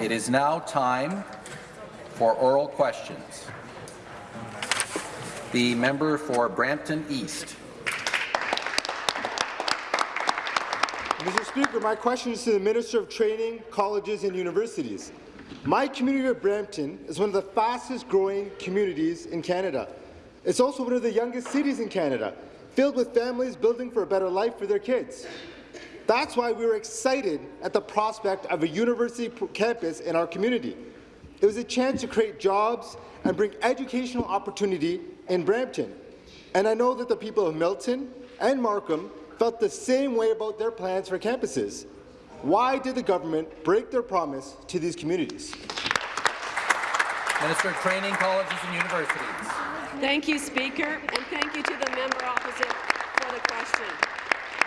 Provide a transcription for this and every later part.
It is now time for oral questions. The member for Brampton East. Mr. Speaker, my question is to the Minister of Training, Colleges and Universities. My community of Brampton is one of the fastest growing communities in Canada. It's also one of the youngest cities in Canada, filled with families building for a better life for their kids. That's why we were excited at the prospect of a university campus in our community. It was a chance to create jobs and bring educational opportunity in Brampton. And I know that the people of Milton and Markham felt the same way about their plans for campuses. Why did the government break their promise to these communities? Minister of Training, Colleges and Universities. Thank you, Speaker, and thank you to the member opposite for the question.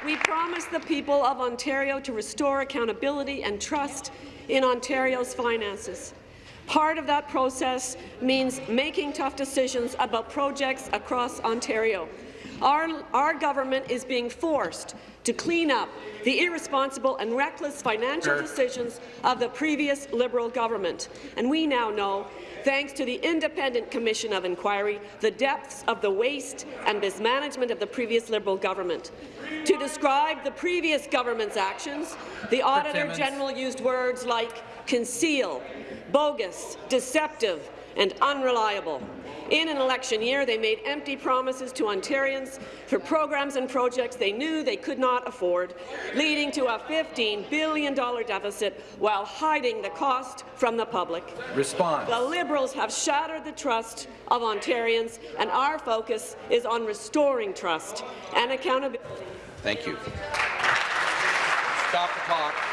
We promised the people of Ontario to restore accountability and trust in Ontario's finances. Part of that process means making tough decisions about projects across Ontario. Our, our government is being forced to clean up the irresponsible and reckless financial decisions of the previous Liberal government. And we now know, thanks to the Independent Commission of Inquiry, the depths of the waste and mismanagement of the previous Liberal government. To describe the previous government's actions, the Auditor General used words like conceal, bogus, deceptive and unreliable. In an election year, they made empty promises to Ontarians for programs and projects they knew they could not afford, leading to a $15 billion deficit while hiding the cost from the public. Response. The Liberals have shattered the trust of Ontarians, and our focus is on restoring trust and accountability. Thank you. Stop the clock.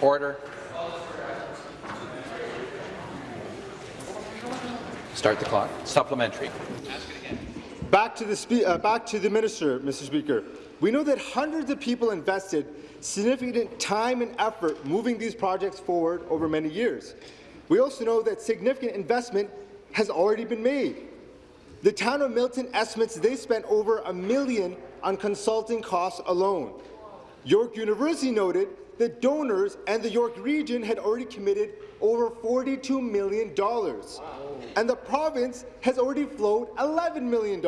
Order. Start the clock. Supplementary. Back to the, uh, back to the minister, Mr. Speaker. We know that hundreds of people invested significant time and effort moving these projects forward over many years. We also know that significant investment has already been made. The town of Milton estimates they spent over a million on consulting costs alone. York University noted the donors and the York region had already committed over $42 million, and the province has already flowed $11 million.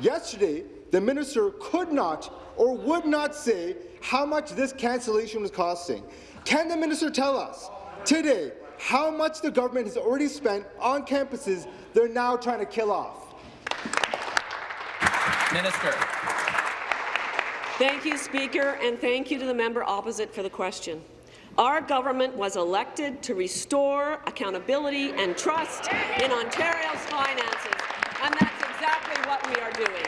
Yesterday, the minister could not or would not say how much this cancellation was costing. Can the minister tell us today how much the government has already spent on campuses they're now trying to kill off? Minister. Thank you, Speaker, and thank you to the member opposite for the question. Our government was elected to restore accountability and trust in Ontario's finances, and that's exactly what we are doing.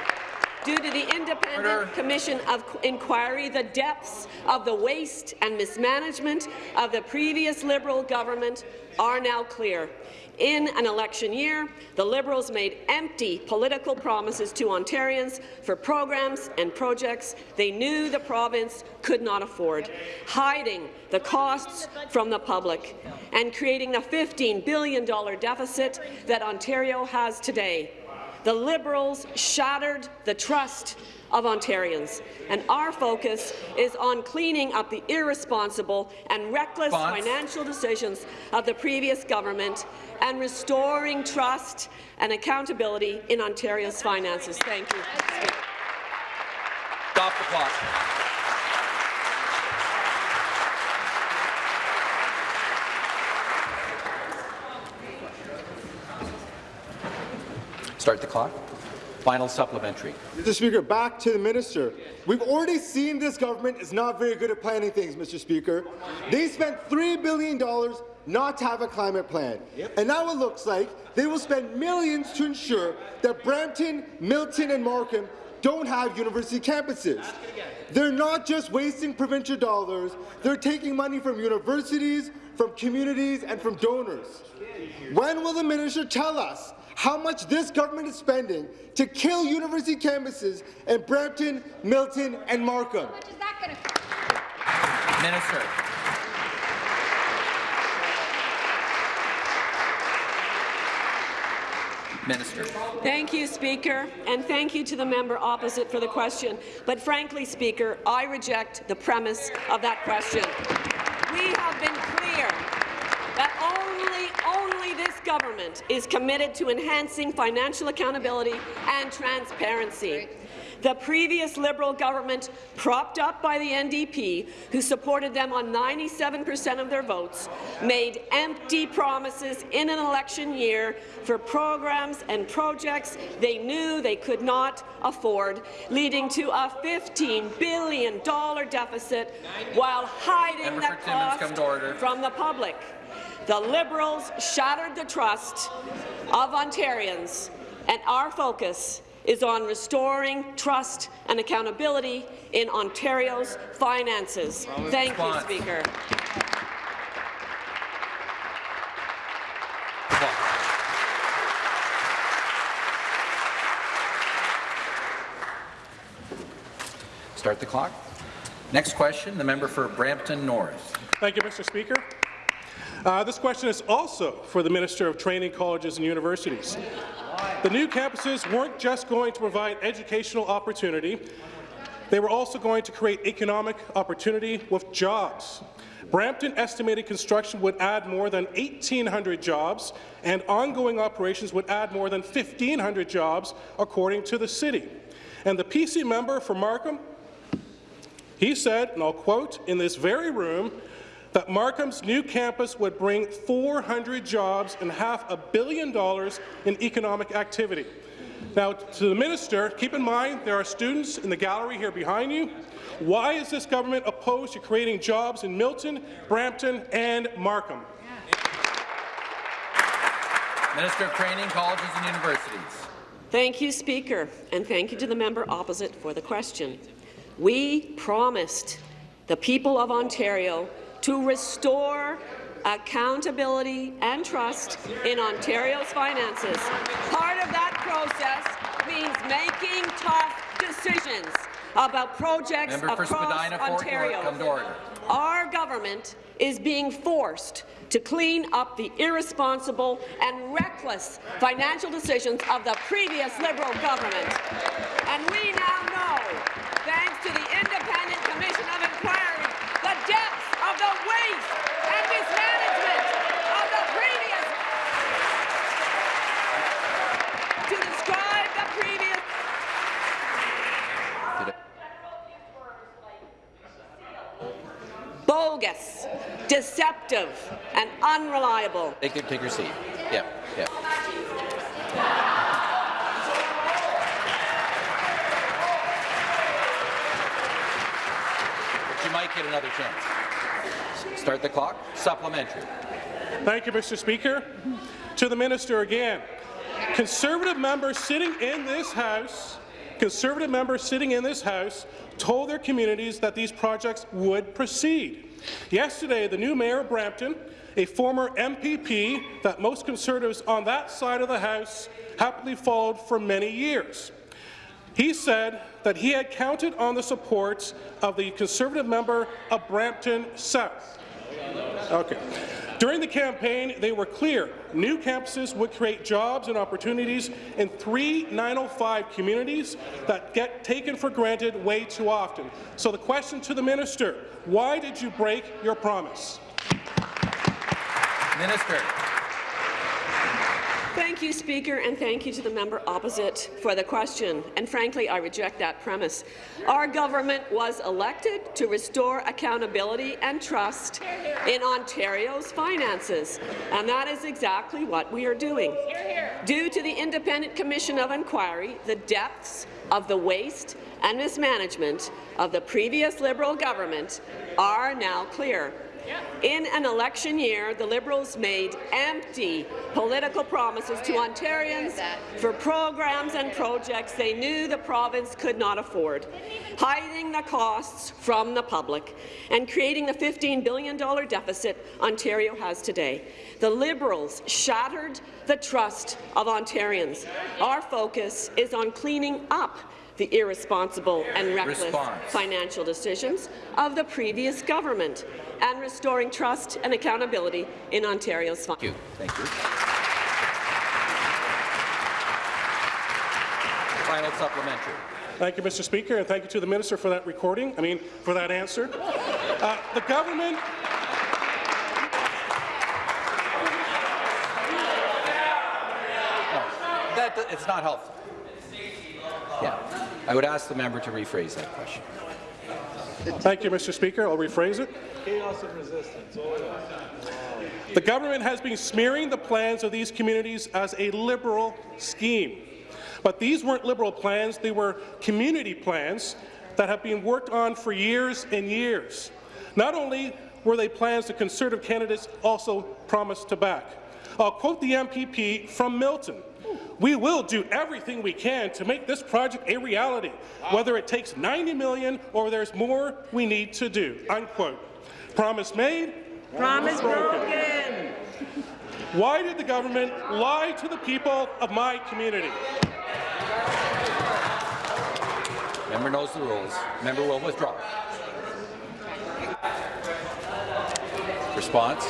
Due to the Independent Order. Commission of Inquiry, the depths of the waste and mismanagement of the previous Liberal government are now clear. In an election year, the Liberals made empty political promises to Ontarians for programs and projects they knew the province could not afford, hiding the costs from the public and creating the $15 billion deficit that Ontario has today. The Liberals shattered the trust of Ontarians, and our focus is on cleaning up the irresponsible and reckless financial decisions of the previous government and restoring trust and accountability in Ontario's finances. Thank you. Stop the clock. Start the clock. Final supplementary. Mr. Speaker, back to the minister. We've already seen this government is not very good at planning things, Mr. Speaker. They spent $3 billion not to have a climate plan. Yep. And now it looks like they will spend millions to ensure that Brampton, Milton and Markham don't have university campuses. They're not just wasting provincial dollars, they're taking money from universities, from communities and from donors. When will the minister tell us how much this government is spending to kill university campuses in Brampton, Milton and Markham. Minister. Minister. Thank you, Speaker, and thank you to the member opposite for the question. But frankly, Speaker, I reject the premise of that question. We have been clear that only, only this government is committed to enhancing financial accountability and transparency. The previous Liberal government, propped up by the NDP, who supported them on 97 per cent of their votes, made empty promises in an election year for programs and projects they knew they could not afford, leading to a $15 billion deficit while hiding Member the cost come to order. from the public. The Liberals shattered the trust of Ontarians, and our focus is on restoring trust and accountability in Ontario's finances. Thank you, Speaker. Start the clock. Next question, the member for Brampton North. Thank you, Mr. Speaker. Uh, this question is also for the Minister of Training Colleges and Universities. The new campuses weren't just going to provide educational opportunity, they were also going to create economic opportunity with jobs. Brampton estimated construction would add more than 1,800 jobs, and ongoing operations would add more than 1,500 jobs, according to the city. And the PC member for Markham he said, and I'll quote, in this very room, that Markham's new campus would bring 400 jobs and half a billion dollars in economic activity. Now, to the minister, keep in mind there are students in the gallery here behind you. Why is this government opposed to creating jobs in Milton, Brampton, and Markham? Minister of Training, Colleges and Universities. Thank you, Speaker, and thank you to the member opposite for the question. We promised the people of Ontario to restore accountability and trust in Ontario's finances. Part of that process means making tough decisions about projects Member across Ontario. come to order. Our government is being forced to clean up the irresponsible and reckless financial decisions of the previous Liberal government. And we now know, thanks to the Independent Commission of Inquiry, the depths of the waste and mismanagement of the previous to describe the previous bogus, deceptive, and unreliable. Take your, take your seat. Yeah, yeah. But you might get another chance. Start the clock. Supplementary. Thank you, Mr. Speaker. To the minister again. Conservative members sitting in this House, Conservative members sitting in this House told their communities that these projects would proceed. Yesterday, the new mayor of Brampton, a former MPP that most Conservatives on that side of the House happily followed for many years, he said that he had counted on the support of the Conservative member of Brampton South. Okay. During the campaign, they were clear. New campuses would create jobs and opportunities in three 905 communities that get taken for granted way too often. So the question to the minister, why did you break your promise? Minister. Thank you, Speaker, and thank you to the member opposite for the question. And frankly, I reject that premise. Our government was elected to restore accountability and trust in Ontario's finances, and that is exactly what we are doing. Due to the Independent Commission of Inquiry, the depths of the waste and mismanagement of the previous Liberal government are now clear. In an election year, the Liberals made empty political promises to Ontarians for programs and projects they knew the province could not afford, hiding the costs from the public and creating the $15 billion deficit Ontario has today. The Liberals shattered the trust of Ontarians. Our focus is on cleaning up the irresponsible and reckless Response. financial decisions of the previous government and restoring trust and accountability in Ontario's Thank you. Thank you. Final supplementary. Thank you, Mr. Speaker, and thank you to the minister for that recording, I mean, for that answer. Uh, the government That, it's not helpful. Yeah. I would ask the member to rephrase that question. Thank you, Mr. Speaker. I'll rephrase it. Chaos and resistance. The government has been smearing the plans of these communities as a liberal scheme. But these weren't liberal plans, they were community plans that have been worked on for years and years. Not only were they plans the Conservative candidates also promised to back. I'll quote the MPP from Milton. We will do everything we can to make this project a reality, whether it takes 90 million or there's more we need to do. Unquote. Promise made, Promise broken. Why did the government lie to the people of my community? Member knows the rules. Member will withdraw. Response?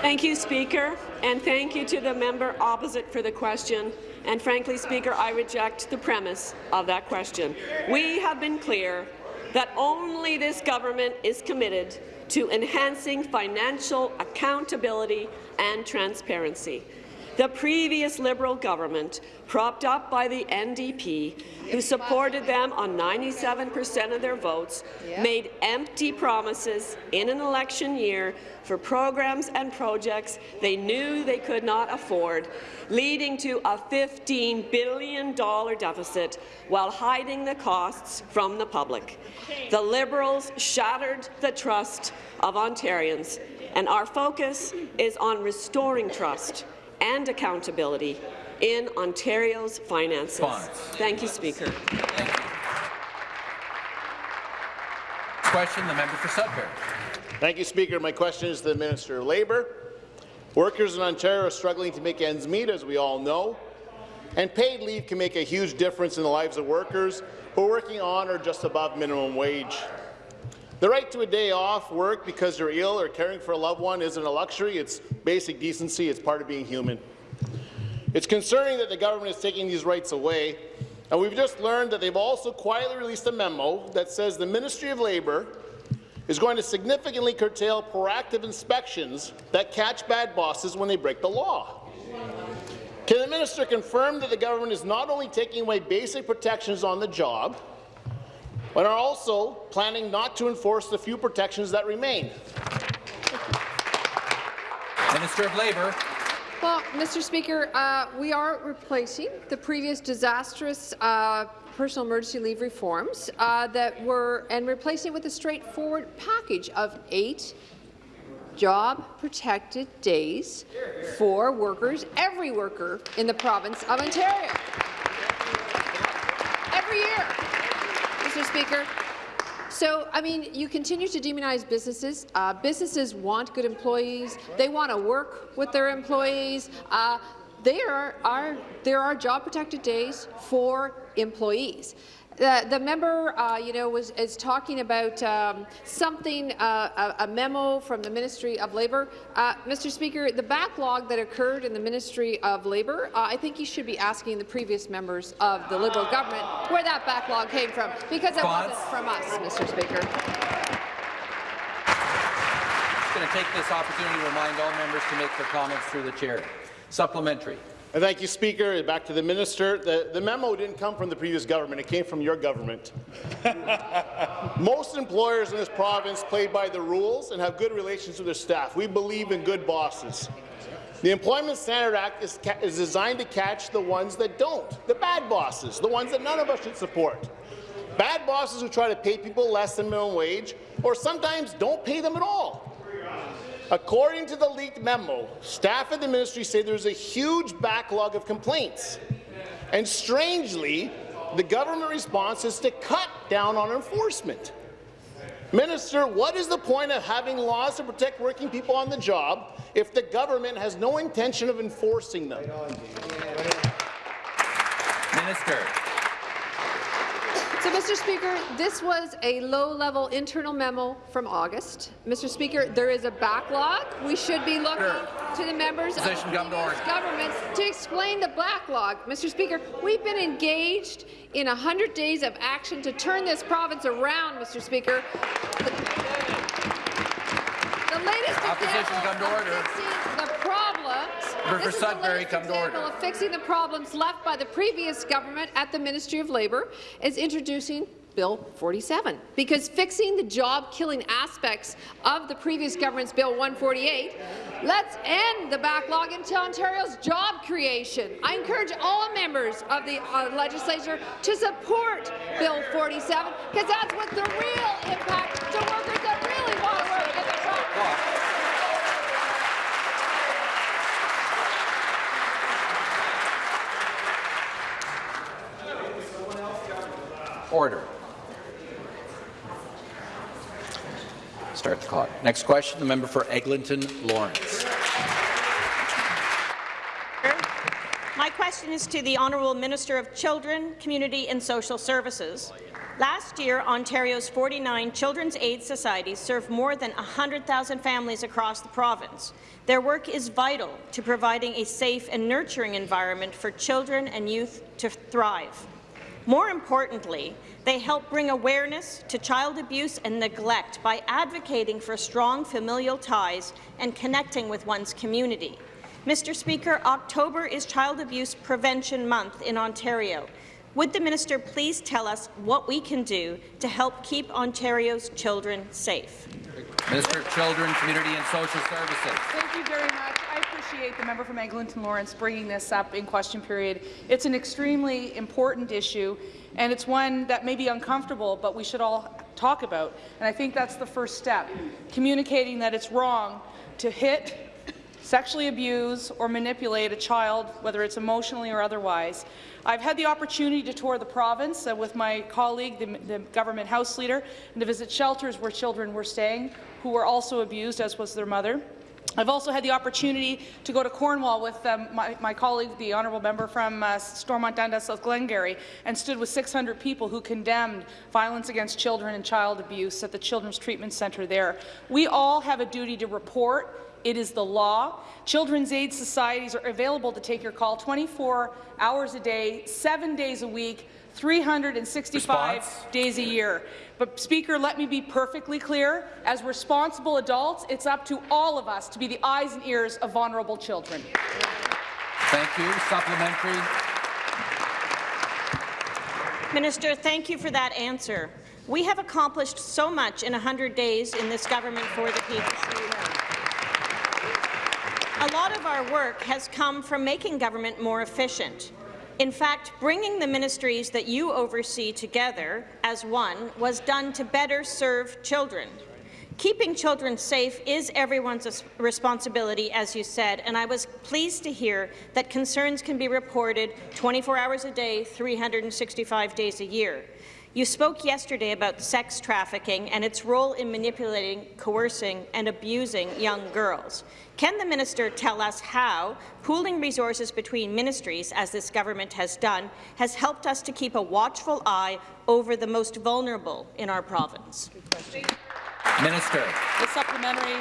Thank you, Speaker, and thank you to the member opposite for the question. And frankly, Speaker, I reject the premise of that question. We have been clear that only this government is committed to enhancing financial accountability and transparency. The previous Liberal government, propped up by the NDP, who supported them on 97 per cent of their votes, made empty promises in an election year for programs and projects they knew they could not afford, leading to a $15 billion deficit while hiding the costs from the public. The Liberals shattered the trust of Ontarians, and our focus is on restoring trust and accountability in Ontario's finances. Response. Thank you, Speaker. Thank you. Question, the member for Sudbury. Thank you, Speaker. My question is to the Minister of Labour. Workers in Ontario are struggling to make ends meet, as we all know, and paid leave can make a huge difference in the lives of workers who are working on or just above minimum wage. The right to a day off work because you're ill or caring for a loved one isn't a luxury, it's basic decency, it's part of being human. It's concerning that the government is taking these rights away, and we've just learned that they've also quietly released a memo that says the Ministry of Labour is going to significantly curtail proactive inspections that catch bad bosses when they break the law. Can the minister confirm that the government is not only taking away basic protections on the job, but are also planning not to enforce the few protections that remain? Minister of Labour. Well, Mr. Speaker, uh, we are replacing the previous disastrous uh, personal emergency leave reforms uh, that were and replacing it with a straightforward package of eight job-protected days for workers, every worker in the province of Ontario. Every year, Mr. Speaker. So, I mean, you continue to demonize businesses. Uh, businesses want good employees. They want to work with their employees. Uh, there are, there are job-protected days for employees. The, the member, uh, you know, was is talking about um, something, uh, a, a, memo from the Ministry of Labour. Uh, Mr. Speaker, the backlog that occurred in the Ministry of Labour, uh, I think you should be asking the previous members of the Liberal government where that backlog came from, because it wasn't from us, Mr. Speaker. I'm going to take this opportunity to remind all members to make their comments through the chair. Supplementary. Thank you, Speaker. Back to the minister. The, the, memo didn't come from the previous government. It came from your government. Most employers in this province play by the rules and have good relations with their staff. We believe in good bosses. The Employment Standard Act is, is designed to catch the ones that don't, the bad bosses, the ones that none of us should support. Bad bosses who try to pay people less than minimum wage or sometimes don't pay them at all. According to the leaked memo, staff at the ministry say there's a huge backlog of complaints. And strangely, the government response is to cut down on enforcement. Minister, what is the point of having laws to protect working people on the job if the government has no intention of enforcing them? Minister. So, Mr. Speaker, this was a low-level internal memo from August. Mr. Speaker, there is a backlog. We should be looking to the members Position of the governments to explain the backlog. Mr. Speaker, we've been engaged in 100 days of action to turn this province around, Mr. Speaker. The, the latest Opposition come to order. Member is Sudbury, come to example order. of fixing the problems left by the previous government at the Ministry of Labour is introducing Bill 47, because fixing the job-killing aspects of the previous government's Bill 148, let's end the backlog into Ontario's job creation. I encourage all members of the uh, legislature to support Bill 47, because that's what the real impact to workers that really want to work in the province. Order. Start the clock. Next question, the member for Eglinton Lawrence. My question is to the Honourable Minister of Children, Community and Social Services. Last year, Ontario's 49 children's aid societies served more than 100,000 families across the province. Their work is vital to providing a safe and nurturing environment for children and youth to thrive. More importantly, they help bring awareness to child abuse and neglect by advocating for strong familial ties and connecting with one's community. Mr. Speaker, October is Child Abuse Prevention Month in Ontario. Would the minister please tell us what we can do to help keep Ontario's children safe? Minister of Children, Community and Social Services. Thank you very much. I appreciate the member from Eglinton Lawrence bringing this up in question period. It's an extremely important issue, and it's one that may be uncomfortable, but we should all talk about. And I think that's the first step, communicating that it's wrong to hit, sexually abuse, or manipulate a child, whether it's emotionally or otherwise. I've had the opportunity to tour the province uh, with my colleague, the, the government house leader, and to visit shelters where children were staying who were also abused, as was their mother. I've also had the opportunity to go to Cornwall with um, my, my, colleague, the honourable member from uh, Stormont Dundas, South Glengarry, and stood with 600 people who condemned violence against children and child abuse at the Children's Treatment Centre there. We all have a duty to report. It is the law. Children's aid societies are available to take your call 24 hours a day, seven days a week, 365 Response. days a year. But, Speaker, let me be perfectly clear. As responsible adults, it's up to all of us to be the eyes and ears of vulnerable children. Thank you. Supplementary. Minister, thank you for that answer. We have accomplished so much in 100 days in this government for the people. A lot of our work has come from making government more efficient. In fact, bringing the ministries that you oversee together as one was done to better serve children. Keeping children safe is everyone's responsibility, as you said, and I was pleased to hear that concerns can be reported 24 hours a day, 365 days a year. You spoke yesterday about sex trafficking and its role in manipulating, coercing and abusing young girls. Can the minister tell us how pooling resources between ministries, as this government has done, has helped us to keep a watchful eye over the most vulnerable in our province? Minister. The supplementary.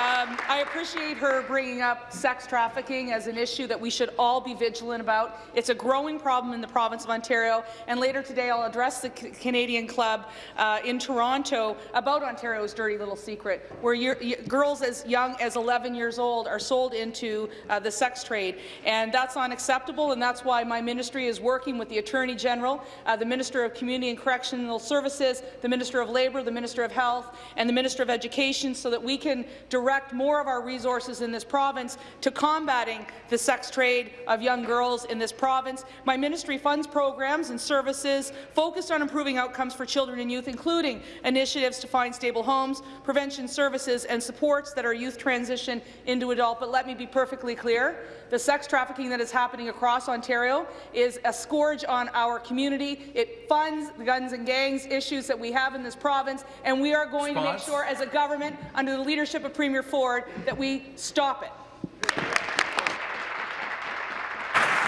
Um, I appreciate her bringing up sex trafficking as an issue that we should all be vigilant about. It's a growing problem in the province of Ontario, and later today I'll address the C Canadian Club uh, in Toronto about Ontario's dirty little secret, where girls as young as 11 years old are sold into uh, the sex trade, and that's unacceptable, and that's why my ministry is working with the Attorney General, uh, the Minister of Community and Correctional Services, the Minister of Labour, the Minister of Health, and the Minister of Education, so that we can direct more of our resources in this province to combating the sex trade of young girls in this province. My ministry funds programs and services focused on improving outcomes for children and youth, including initiatives to find stable homes, prevention services, and supports that our youth transition into adult. But let me be perfectly clear. The sex trafficking that is happening across Ontario is a scourge on our community. It funds the guns and gangs issues that we have in this province, and we are going Response. to make sure as a government, under the leadership of Premier Ford, that we stop it.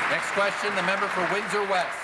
Next question, the member for Windsor West.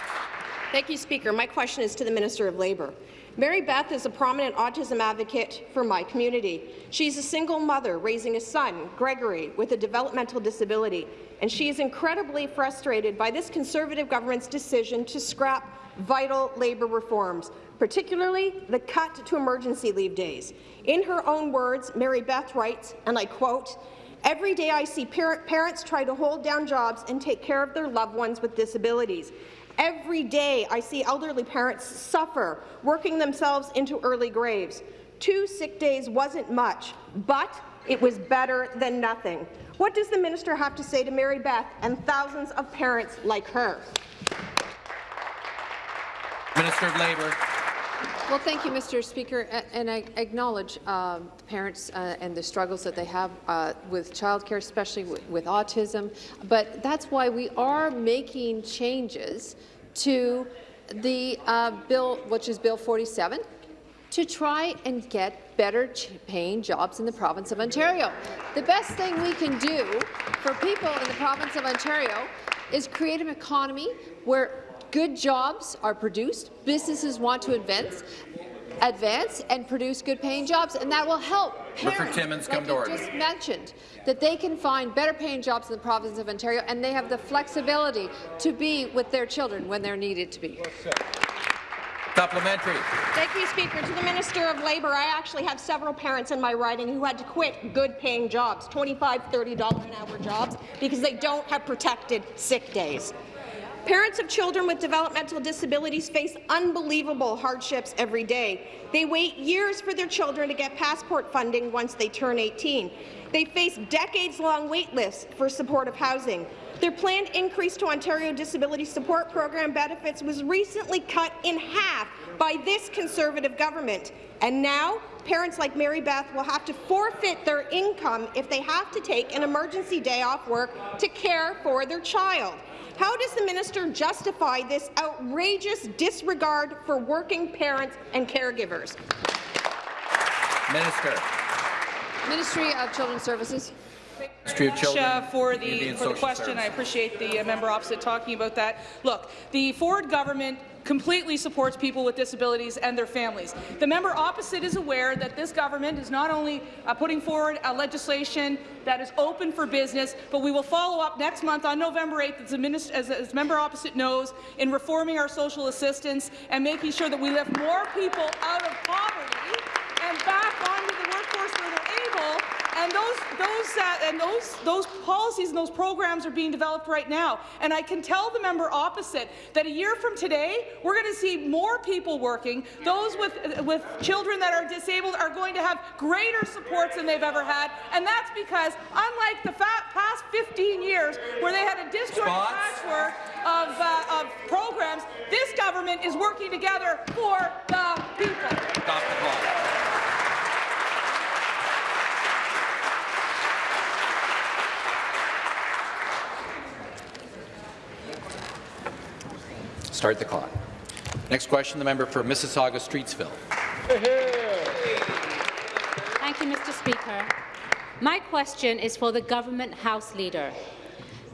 Thank you, Speaker. My question is to the Minister of Labour. Mary Beth is a prominent autism advocate for my community. She's a single mother raising a son, Gregory, with a developmental disability, and she is incredibly frustrated by this Conservative government's decision to scrap vital labour reforms, particularly the cut to emergency leave days. In her own words, Mary Beth writes, and I quote, Every day I see par parents try to hold down jobs and take care of their loved ones with disabilities. Every day I see elderly parents suffer, working themselves into early graves. Two sick days wasn't much, but it was better than nothing. What does the minister have to say to Mary Beth and thousands of parents like her? Minister of Labour. Well, thank you, Mr. Speaker, and I acknowledge um, the parents uh, and the struggles that they have uh, with childcare, especially with, with autism. But that's why we are making changes to the uh, bill, which is Bill 47, to try and get better paying jobs in the province of Ontario. The best thing we can do for people in the province of Ontario is create an economy where good jobs are produced, businesses want to advance, advance and produce good-paying jobs, and that will help parents, Timmins, like you just mentioned, that they can find better-paying jobs in the province of Ontario, and they have the flexibility to be with their children when they're needed to be. Supplementary. Thank you, Speaker. To the Minister of Labour, I actually have several parents in my riding who had to quit good-paying jobs, $25, $30 an hour jobs, because they don't have protected sick days. Parents of children with developmental disabilities face unbelievable hardships every day. They wait years for their children to get passport funding once they turn 18. They face decades-long wait lists for supportive housing. Their planned increase to Ontario Disability Support Program benefits was recently cut in half by this Conservative government. And now, parents like Mary Beth will have to forfeit their income if they have to take an emergency day off work to care for their child. How does the minister justify this outrageous disregard for working parents and caregivers? Minister. Ministry of Children's Services. Ministry of Children, uh, for the for the question. Services. I appreciate the uh, member opposite talking about that. Look, the Ford government completely supports people with disabilities and their families. The member opposite is aware that this government is not only uh, putting forward a legislation that is open for business, but we will follow up next month on November 8th, as the, as, as member opposite knows, in reforming our social assistance and making sure that we lift more people out of poverty and back onto the workforce where they're able and those, those, uh, and those, those policies and those programs are being developed right now. And I can tell the member opposite that a year from today, we're going to see more people working. Those with, with children that are disabled are going to have greater supports than they've ever had. And that's because, unlike the past 15 years, where they had a disjointed patchwork of, uh, of programs, this government is working together for the people. Stop the clock. Start the clock. Next question, the member for Mississauga Streetsville. Thank you, Mr. Speaker. My question is for the Government House Leader.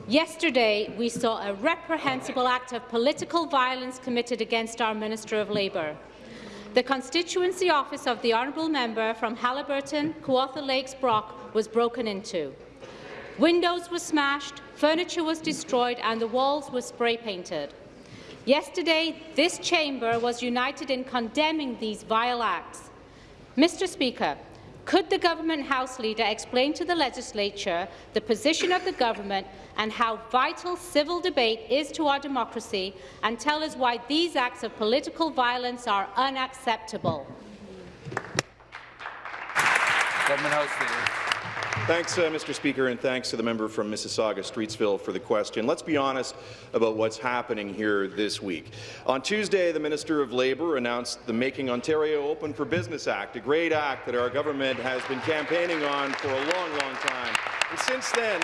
Yesterday, we saw a reprehensible act of political violence committed against our Minister of Labour. The constituency office of the honourable member from Haliburton, Kawartha Lakes, Brock was broken into. Windows were smashed, furniture was destroyed and the walls were spray painted. Yesterday, this chamber was united in condemning these vile acts. Mr Speaker, could the Government House Leader explain to the Legislature the position of the Government and how vital civil debate is to our democracy and tell us why these acts of political violence are unacceptable? Government House Leader. Thanks, uh, Mr. Speaker, and thanks to the member from Mississauga Streetsville for the question. Let's be honest about what's happening here this week. On Tuesday, the Minister of Labour announced the Making Ontario Open for Business Act, a great act that our government has been campaigning on for a long, long time. And since then,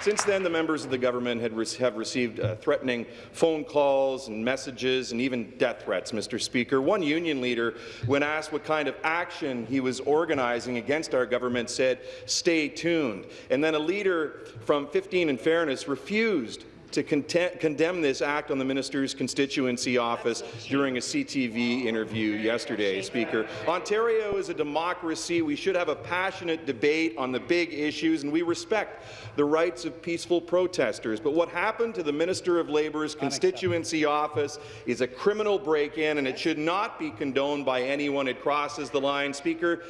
since then, the members of the government have received uh, threatening phone calls and messages and even death threats, Mr. Speaker. One union leader, when asked what kind of action he was organizing against our government, said, stay tuned. And then a leader from 15 and Fairness refused to condemn this act on the minister's constituency office during a CTV interview yesterday, Speaker. Ontario is a democracy. We should have a passionate debate on the big issues, and we respect the rights of peaceful protesters. But what happened to the Minister of Labour's constituency office is a criminal break-in, and it should not be condoned by anyone. It crosses the line. Speaker,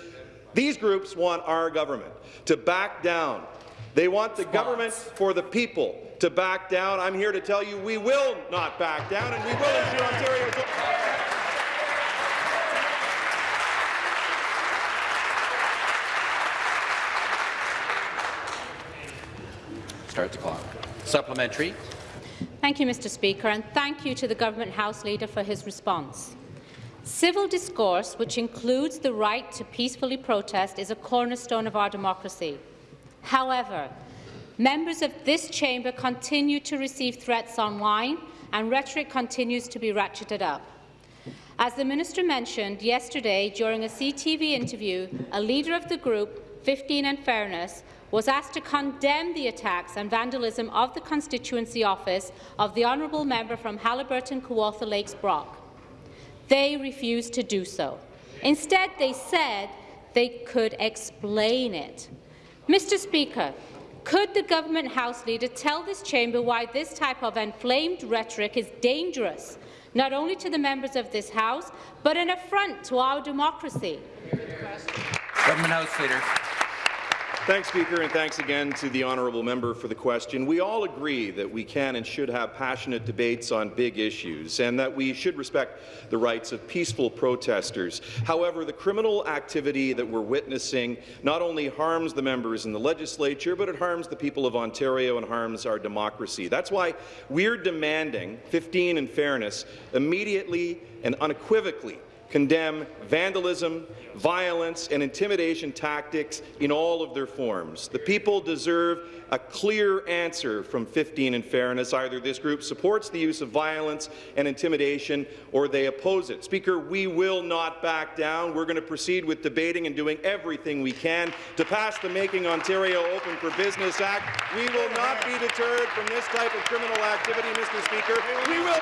these groups want our government to back down. They want the government for the people to back down. I'm here to tell you we will not back down, and we will ensure Ontario. Start the clock. Supplementary. Thank you, Mr Speaker, and thank you to the Government House Leader for his response. Civil discourse, which includes the right to peacefully protest, is a cornerstone of our democracy. However, members of this chamber continue to receive threats online and rhetoric continues to be ratcheted up. As the minister mentioned yesterday during a CTV interview, a leader of the group, 15 and Fairness, was asked to condemn the attacks and vandalism of the constituency office of the honourable member from Haliburton Kawartha Lakes Brock. They refused to do so. Instead, they said they could explain it. Mr Speaker, could the Government House Leader tell this chamber why this type of inflamed rhetoric is dangerous, not only to the members of this House, but an affront to our democracy? Government House Leader. Thanks, Speaker, and thanks again to the honourable member for the question. We all agree that we can and should have passionate debates on big issues and that we should respect the rights of peaceful protesters. However, the criminal activity that we're witnessing not only harms the members in the legislature, but it harms the people of Ontario and harms our democracy. That's why we're demanding 15 and fairness immediately and unequivocally condemn vandalism, violence, and intimidation tactics in all of their forms. The people deserve a clear answer from 15 and fairness. Either this group supports the use of violence and intimidation or they oppose it. Speaker, we will not back down. We're going to proceed with debating and doing everything we can to pass the Making Ontario Open for Business Act. We will not be deterred from this type of criminal activity, Mr. Speaker. We will...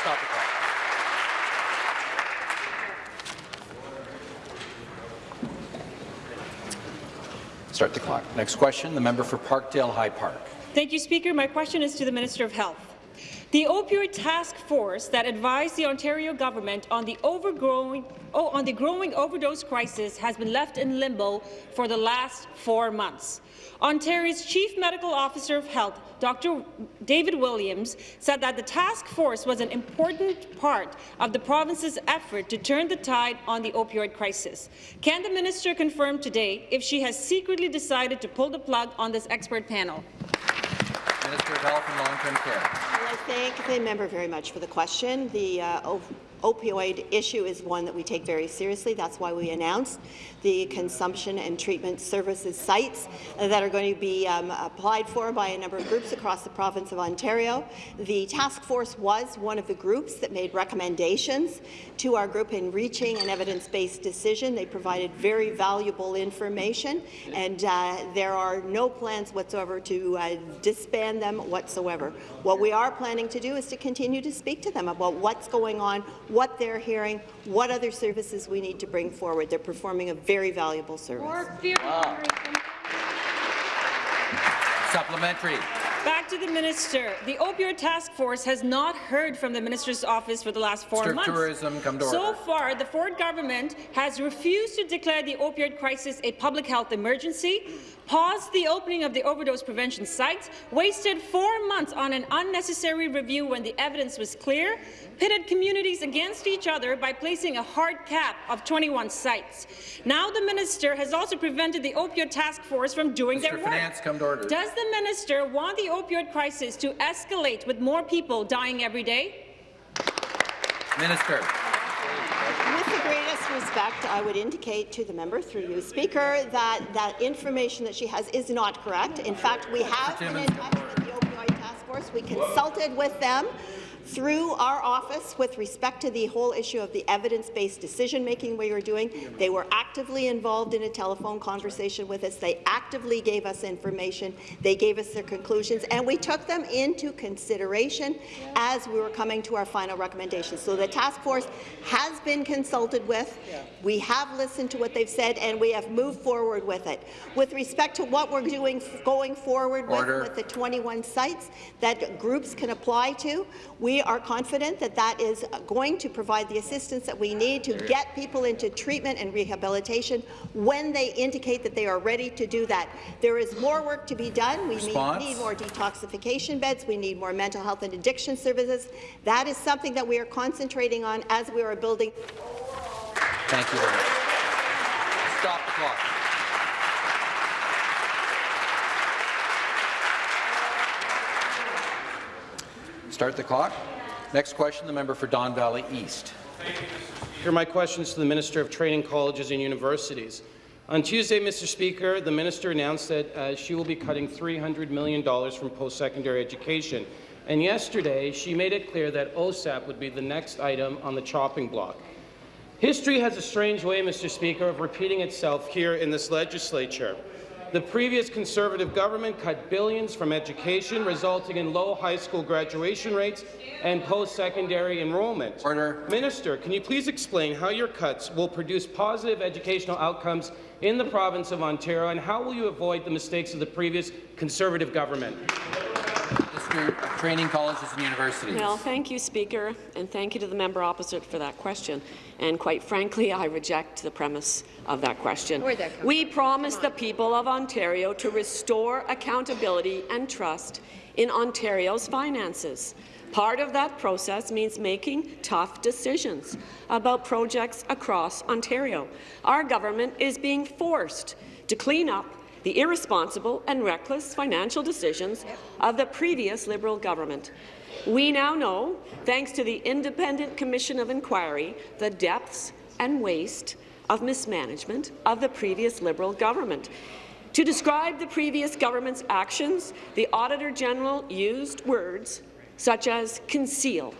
Stop the Start the clock. Next question, the member for Parkdale High Park. Thank you, Speaker. My question is to the Minister of Health. The opioid task force that advised the Ontario government on the overgrowing oh, on the growing overdose crisis has been left in limbo for the last four months. Ontario's Chief Medical Officer of Health, Dr. David Williams, said that the task force was an important part of the province's effort to turn the tide on the opioid crisis. Can the minister confirm today if she has secretly decided to pull the plug on this expert panel? Minister of Health and Long-Term Care. Well, I thank the member very much for the question. The uh, opioid issue is one that we take very seriously. That's why we announced the consumption and treatment services sites that are going to be um, applied for by a number of groups across the province of Ontario. The task force was one of the groups that made recommendations to our group in reaching an evidence-based decision. They provided very valuable information, and uh, there are no plans whatsoever to uh, disband them whatsoever. What we are planning to do is to continue to speak to them about what's going on, what they're hearing, what other services we need to bring forward. They're performing a very valuable service. Wow. Supplementary. Back to the minister. The opioid task force has not heard from the minister's office for the last four Mr. months. Tourism, come to so order. far, the Ford government has refused to declare the opioid crisis a public health emergency, paused the opening of the overdose prevention sites, wasted four months on an unnecessary review when the evidence was clear, pitted communities against each other by placing a hard cap of 21 sites. Now the minister has also prevented the opioid task force from doing Mr. their work. Finance, come to order. Does the minister want the opioid crisis to escalate with more people dying every day? Minister. With the greatest respect, I would indicate to the member, through you, Speaker, that that information that she has is not correct. In fact, we have been in touch with the opioid task force. We consulted with them through our office with respect to the whole issue of the evidence-based decision-making we were doing. They were actively involved in a telephone conversation with us. They actively gave us information. They gave us their conclusions, and we took them into consideration as we were coming to our final recommendations. So the task force has been consulted with. We have listened to what they've said, and we have moved forward with it. With respect to what we're doing going forward with, with the 21 sites that groups can apply to, we are confident that that is going to provide the assistance that we need to get people into treatment and rehabilitation when they indicate that they are ready to do that. There is more work to be done. We Response? need more detoxification beds. We need more mental health and addiction services. That is something that we are concentrating on as we are building. Thank you. Stop the clock. Start the clock. Next question, the member for Don Valley East. Here are my questions to the Minister of Training Colleges and Universities. On Tuesday, Mr. Speaker, the minister announced that uh, she will be cutting $300 million from post-secondary education. And yesterday, she made it clear that OSAP would be the next item on the chopping block. History has a strange way, Mr. Speaker, of repeating itself here in this legislature. The previous Conservative government cut billions from education, resulting in low high school graduation rates and post-secondary enrollment. Order. Minister, can you please explain how your cuts will produce positive educational outcomes in the province of Ontario, and how will you avoid the mistakes of the previous Conservative government? Minister Training Colleges and Universities. Well, thank you, Speaker, and thank you to the member opposite for that question. And quite frankly, I reject the premise of that question. That we promised the people of Ontario to restore accountability and trust in Ontario's finances. Part of that process means making tough decisions about projects across Ontario. Our government is being forced to clean up the irresponsible and reckless financial decisions of the previous Liberal government. We now know, thanks to the Independent Commission of Inquiry, the depths and waste of mismanagement of the previous Liberal government. To describe the previous government's actions, the Auditor General used words such as conceal,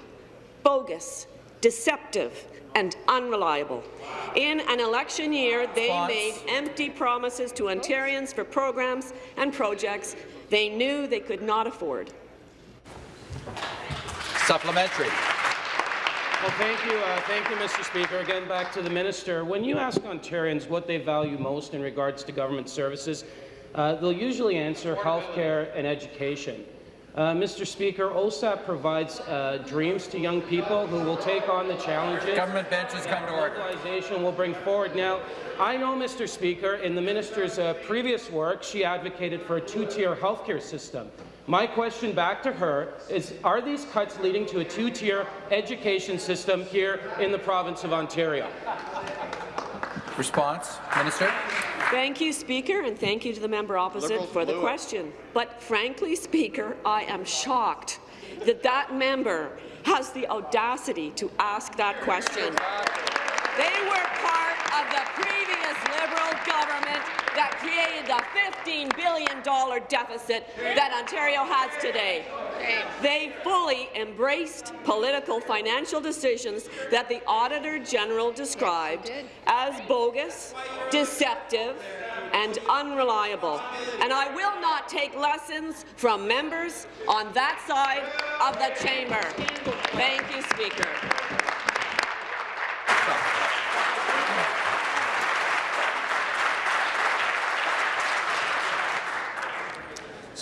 bogus, deceptive, and unreliable. In an election year, they Response. made empty promises to Ontarians for programs and projects they knew they could not afford. Supplementary. Well, thank you, uh, thank you, Mr. Speaker. Again, back to the minister. When you ask Ontarians what they value most in regards to government services, uh, they'll usually answer health care and education. Uh, Mr. Speaker, OSAP provides uh, dreams to young people who will take on the challenges. Government benches come to order. Globalization will bring forward. Now, I know, Mr. Speaker, in the minister's uh, previous work, she advocated for a two-tier healthcare system. My question back to her is, are these cuts leading to a two-tier education system here in the province of Ontario? Response, Minister. Thank you, Speaker, and thank you to the member opposite Liberals for the blew question. But frankly, Speaker, I am shocked that that member has the audacity to ask that question. They were part of the previous Liberal government that created the $15 billion deficit that Ontario has today. They fully embraced political financial decisions that the Auditor General described as bogus, deceptive, and unreliable. And I will not take lessons from members on that side of the chamber. Thank you, Speaker.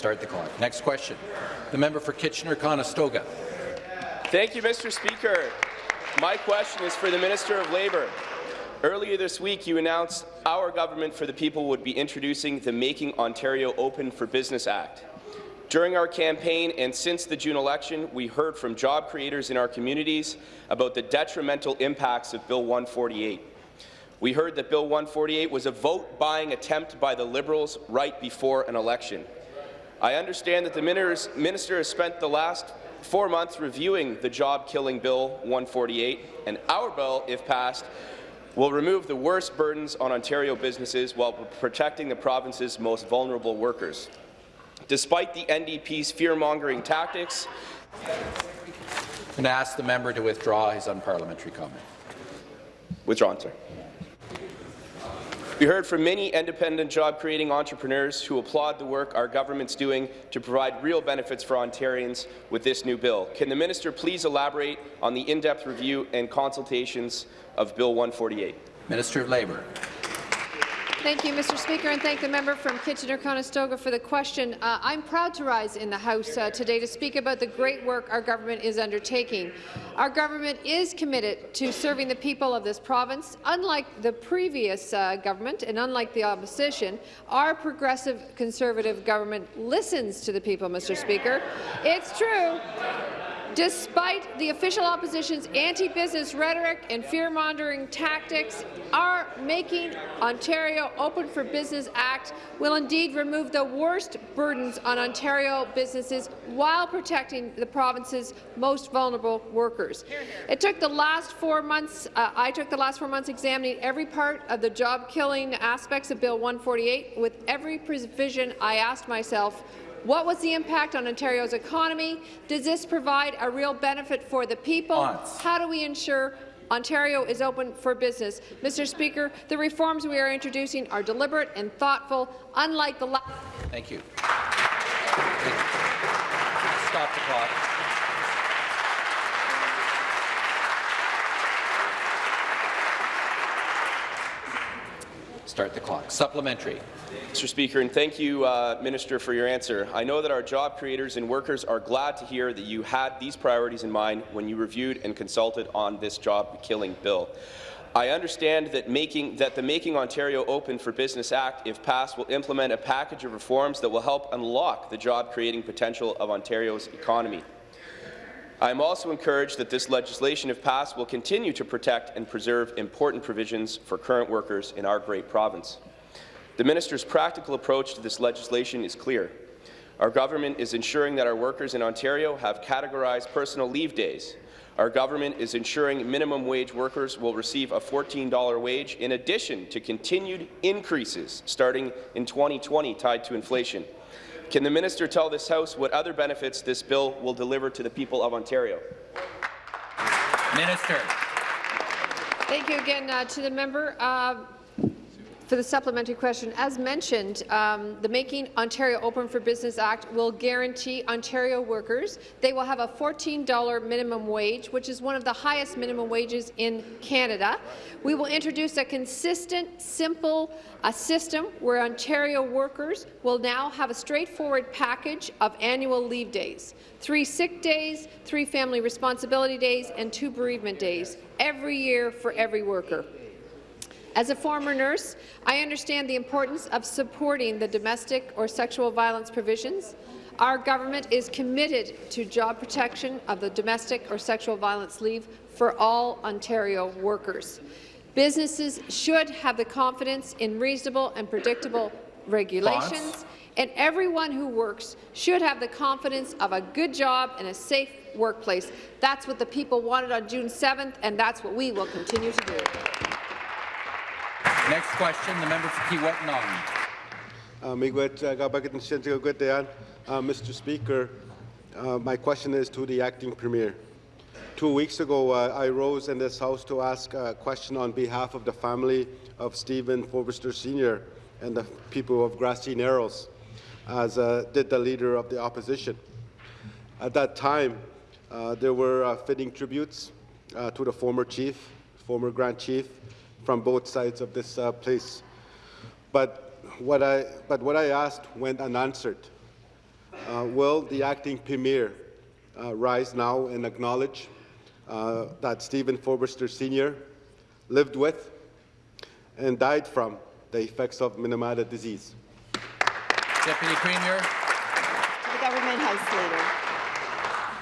Start the clock. Next question. The member for Kitchener-Conestoga. Thank you, Mr. Speaker. My question is for the Minister of Labour. Earlier this week, you announced our government for the people would be introducing the Making Ontario Open for Business Act. During our campaign and since the June election, we heard from job creators in our communities about the detrimental impacts of Bill 148. We heard that Bill 148 was a vote-buying attempt by the Liberals right before an election. I understand that the minister has spent the last four months reviewing the job-killing Bill 148, and our bill, if passed, will remove the worst burdens on Ontario businesses while protecting the province's most vulnerable workers. Despite the NDP's fear-mongering tactics, And ask the member to withdraw his unparliamentary comment. Withdrawn, sir. We heard from many independent job-creating entrepreneurs who applaud the work our government's doing to provide real benefits for Ontarians with this new bill. Can the minister please elaborate on the in-depth review and consultations of Bill 148? Minister of Labour. Thank you, Mr. Speaker, and thank the member from Kitchener-Conestoga for the question. Uh, I'm proud to rise in the House uh, today to speak about the great work our government is undertaking. Our government is committed to serving the people of this province. Unlike the previous uh, government and unlike the opposition, our progressive Conservative government listens to the people, Mr. Speaker. It's true. Despite the official opposition's anti-business rhetoric and fear-mongering tactics, our Making Ontario Open for Business Act will indeed remove the worst burdens on Ontario businesses while protecting the province's most vulnerable workers. It took the last four months, uh, I took the last four months examining every part of the job-killing aspects of Bill 148. With every provision, I asked myself, what was the impact on Ontario's economy? Does this provide a real benefit for the people? How do we ensure Ontario is open for business. Mr. Speaker, the reforms we are introducing are deliberate and thoughtful, unlike the last. Thank you. Stop the clock. Start the clock. Supplementary. Mr. Speaker, and thank you, uh, Minister, for your answer. I know that our job creators and workers are glad to hear that you had these priorities in mind when you reviewed and consulted on this job-killing bill. I understand that, making, that the Making Ontario Open for Business Act, if passed, will implement a package of reforms that will help unlock the job-creating potential of Ontario's economy. I am also encouraged that this legislation, if passed, will continue to protect and preserve important provisions for current workers in our great province. The minister's practical approach to this legislation is clear. Our government is ensuring that our workers in Ontario have categorized personal leave days. Our government is ensuring minimum wage workers will receive a $14 wage in addition to continued increases starting in 2020 tied to inflation. Can the minister tell this House what other benefits this bill will deliver to the people of Ontario? Minister. Thank you again uh, to the member. Uh, for the supplementary question, as mentioned, um, the Making Ontario Open for Business Act will guarantee Ontario workers they will have a $14 minimum wage, which is one of the highest minimum wages in Canada. We will introduce a consistent, simple system where Ontario workers will now have a straightforward package of annual leave days, three sick days, three family responsibility days, and two bereavement days, every year for every worker. As a former nurse, I understand the importance of supporting the domestic or sexual violence provisions. Our government is committed to job protection of the domestic or sexual violence leave for all Ontario workers. Businesses should have the confidence in reasonable and predictable regulations, and everyone who works should have the confidence of a good job and a safe workplace. That's what the people wanted on June 7th, and that's what we will continue to do. Next question, the member for Kiiwetinoong. Uh, Mr. Speaker, uh, my question is to the acting premier. Two weeks ago, uh, I rose in this House to ask a question on behalf of the family of Stephen Fobister Sr. and the people of Grassy Narrows, as uh, did the leader of the opposition. At that time, uh, there were uh, fitting tributes uh, to the former chief, former Grand Chief, from both sides of this uh, place. But what, I, but what I asked went unanswered. Uh, will the acting premier uh, rise now and acknowledge uh, that Stephen Fobister Sr. lived with and died from the effects of Minamata disease? Deputy Premier. The Government House Leader.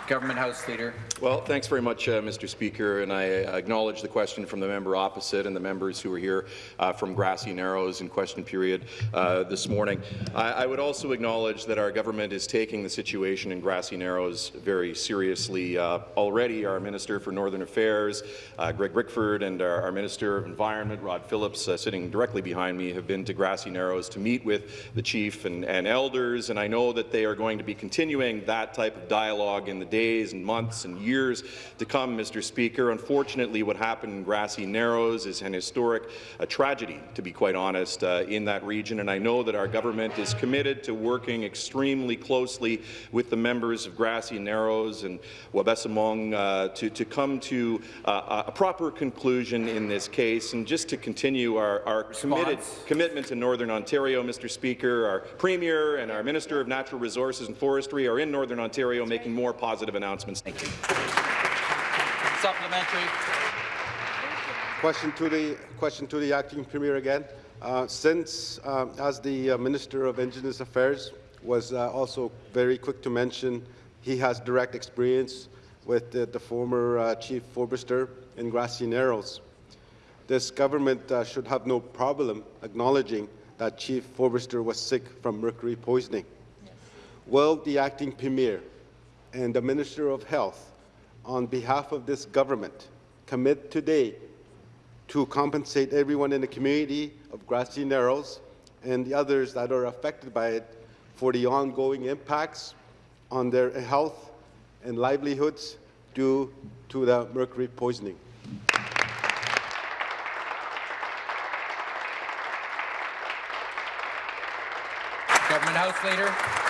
Government House Leader. Well, thanks very much, uh, Mr. Speaker, and I acknowledge the question from the member opposite and the members who are here uh, from Grassy Narrows in question period uh, this morning. I, I, would also acknowledge that our government is taking the situation in Grassy Narrows very seriously. Uh, already, our Minister for Northern Affairs, uh, Greg Rickford, and our, our, Minister of Environment, Rod Phillips, uh, sitting directly behind me, have been to Grassy Narrows to meet with the chief and, and elders, and I know that they are going to be continuing that type of dialogue in the days and months and years to come, Mr. Speaker. Unfortunately, what happened in Grassy Narrows is an historic tragedy, to be quite honest, uh, in that region, and I know that our government is committed to working extremely closely with the members of Grassy Narrows and Wabaseemoong uh, to, to come to uh, a proper conclusion in this case. And just to continue our, our committed commitment to Northern Ontario, Mr. Speaker, our Premier and our Minister of Natural Resources and Forestry are in Northern Ontario making more positive announcements. Thank you. Supplementary. Question to the question to the acting premier again. Uh, since, uh, as the uh, Minister of Indigenous Affairs was uh, also very quick to mention, he has direct experience with the, the former uh, Chief Fobister in Grassy Narrows. This government uh, should have no problem acknowledging that Chief Fobister was sick from mercury poisoning. Will the acting premier and the Minister of Health, on behalf of this government, commit today to compensate everyone in the community of Grassy Narrows and the others that are affected by it for the ongoing impacts on their health and livelihoods due to the mercury poisoning. Government House Leader.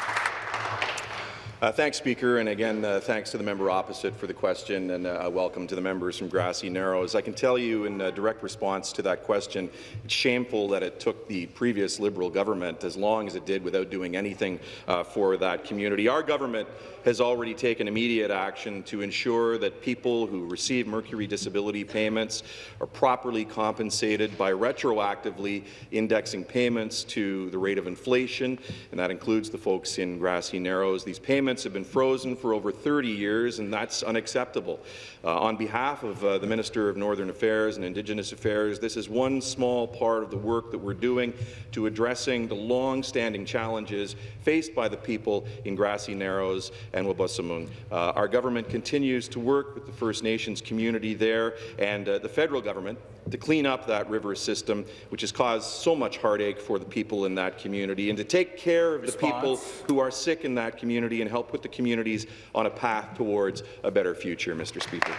Uh, thanks, Speaker, and again, uh, thanks to the member opposite for the question, and uh, welcome to the members from Grassy Narrows. I can tell you in direct response to that question, it's shameful that it took the previous Liberal government as long as it did without doing anything uh, for that community. Our government has already taken immediate action to ensure that people who receive mercury disability payments are properly compensated by retroactively indexing payments to the rate of inflation, and that includes the folks in Grassy Narrows. These payments have been frozen for over 30 years, and that's unacceptable. Uh, on behalf of uh, the Minister of Northern Affairs and Indigenous Affairs, this is one small part of the work that we're doing to addressing the long-standing challenges faced by the people in Grassy Narrows and Wabaseemoong. Uh, our government continues to work with the First Nations community there and uh, the federal government to clean up that river system, which has caused so much heartache for the people in that community, and to take care of Response. the people who are sick in that community and help put the communities on a path towards a better future, Mr. Speaker.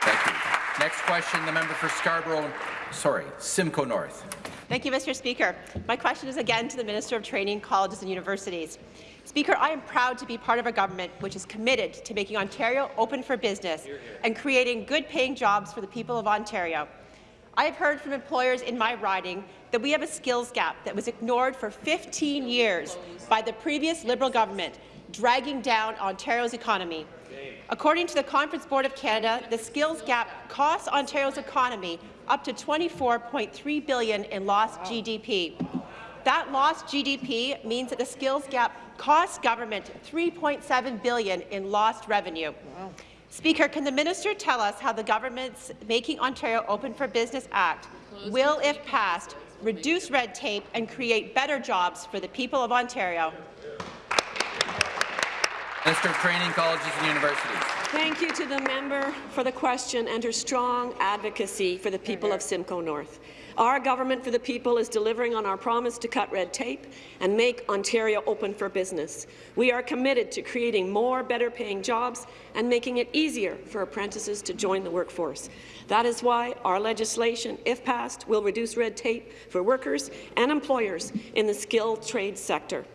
Thank you. Next question, the member for Scarborough, sorry, Simcoe North. Thank you, Mr. Speaker. My question is again to the Minister of Training, Colleges and Universities. Speaker, I am proud to be part of a government which is committed to making Ontario open for business and creating good-paying jobs for the people of Ontario. I have heard from employers in my riding that we have a skills gap that was ignored for 15 years by the previous Liberal government, dragging down Ontario's economy. According to the Conference Board of Canada, the skills gap costs Ontario's economy up to 24.3 billion in lost GDP. That lost GDP means that the skills gap costs government 3.7 billion in lost revenue. Wow. Speaker, can the minister tell us how the government's Making Ontario Open for Business Act will, if passed, reduce red tape and create better jobs for the people of Ontario? Minister of Training, Colleges and Universities. Thank you to the member for the question and her strong advocacy for the people of Simcoe North. Our government for the people is delivering on our promise to cut red tape and make Ontario open for business. We are committed to creating more better-paying jobs and making it easier for apprentices to join the workforce. That is why our legislation, if passed, will reduce red tape for workers and employers in the skilled trade sector.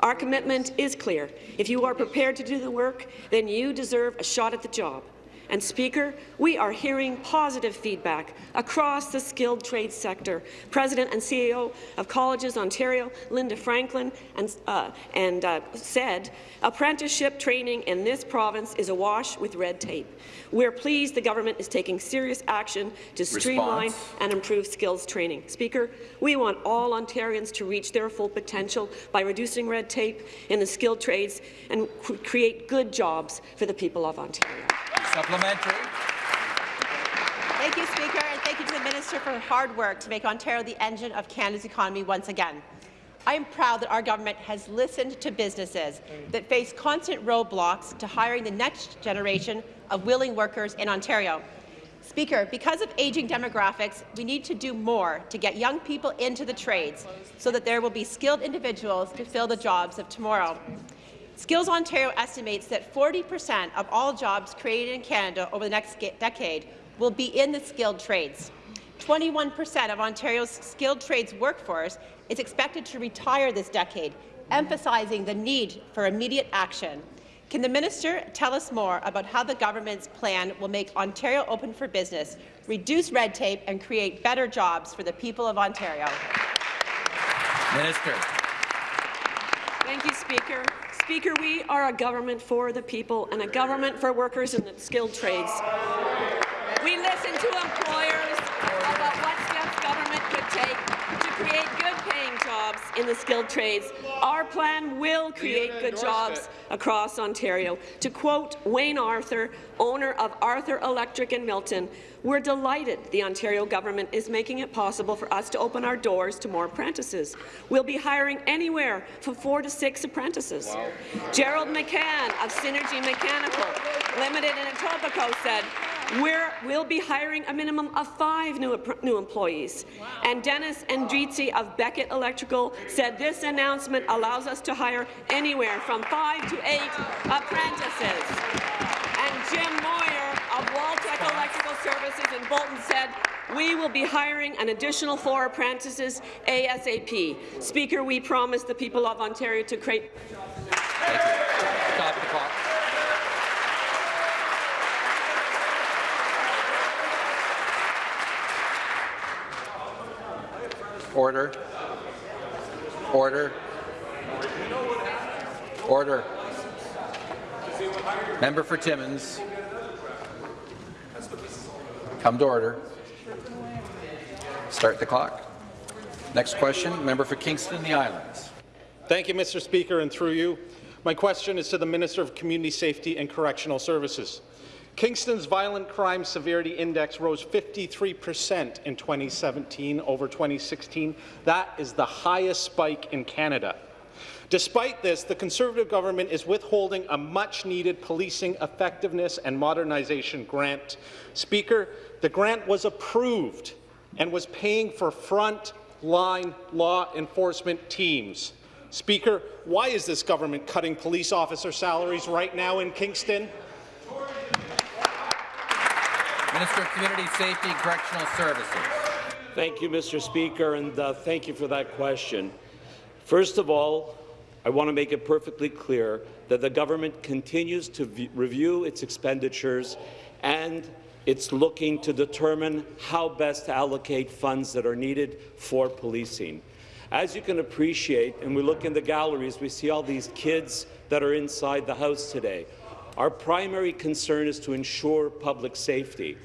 Our commitment is clear. If you are prepared to do the work, then you deserve a shot at the job. And Speaker, we are hearing positive feedback across the skilled trade sector. President and CEO of Colleges Ontario, Linda Franklin, and, uh, and uh, said apprenticeship training in this province is awash with red tape. We're pleased the government is taking serious action to streamline Response. and improve skills training. Speaker, we want all Ontarians to reach their full potential by reducing red tape in the skilled trades and create good jobs for the people of Ontario. Supplementary. Thank you, Speaker, and thank you to the Minister for her hard work to make Ontario the engine of Canada's economy once again. I am proud that our government has listened to businesses that face constant roadblocks to hiring the next generation of willing workers in Ontario. Speaker, because of aging demographics, we need to do more to get young people into the trades so that there will be skilled individuals to fill the jobs of tomorrow. Skills Ontario estimates that 40% of all jobs created in Canada over the next decade will be in the skilled trades. 21% of Ontario's skilled trades workforce is expected to retire this decade, emphasizing the need for immediate action. Can the minister tell us more about how the government's plan will make Ontario open for business, reduce red tape and create better jobs for the people of Ontario? Minister. Thank you, Speaker. Speaker, we are a government for the people and a government for workers in the skilled trades. We listen to employers about what steps government could take to create good-paying jobs in the skilled trades. Our plan will create good jobs across Ontario. To quote Wayne Arthur, owner of Arthur Electric in Milton, we're delighted the Ontario government is making it possible for us to open our doors to more apprentices. We'll be hiring anywhere from four to six apprentices. Wow. Gerald McCann of Synergy Mechanical Limited in Etobicoke said, we're, we'll be hiring a minimum of five new, new employees. Wow. And Dennis Andrizzi of Beckett Electrical said this announcement allows us to hire anywhere from five to eight apprentices. And Jim Moyer of Waltech Electrical Services in Bolton said, we will be hiring an additional four apprentices ASAP. Speaker, we promise the people of Ontario to create... Stop the clock. Order. Order. Order. Member for Timmins. Come to order. Start the clock. Next question, member for Kingston the Islands. Thank you, Mr. Speaker, and through you. My question is to the Minister of Community Safety and Correctional Services. Kingston's violent crime severity index rose 53 percent in 2017 over 2016. That is the highest spike in Canada. Despite this, the Conservative government is withholding a much-needed policing effectiveness and modernization grant. Speaker, the grant was approved and was paying for front-line law enforcement teams. Speaker, why is this government cutting police officer salaries right now in Kingston? Minister of Community Safety and Correctional Services. Thank you, Mr. Speaker, and uh, thank you for that question. First of all, I want to make it perfectly clear that the government continues to review its expenditures and it's looking to determine how best to allocate funds that are needed for policing. As you can appreciate, and we look in the galleries, we see all these kids that are inside the House today. Our primary concern is to ensure public safety.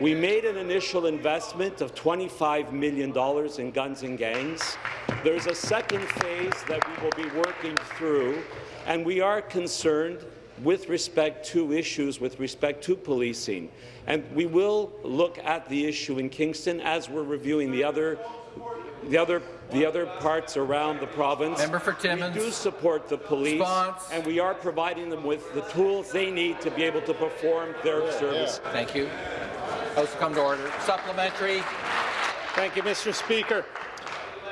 We made an initial investment of $25 million in guns and gangs. There's a second phase that we will be working through, and we are concerned with respect to issues with respect to policing. And we will look at the issue in Kingston as we're reviewing the other the other the other parts around the province. Member for Timmins. We do support the police, Response. and we are providing them with the tools they need to be able to perform their yeah, service. Yeah. Thank you. House come to order. Supplementary. Thank you, Mr. Speaker.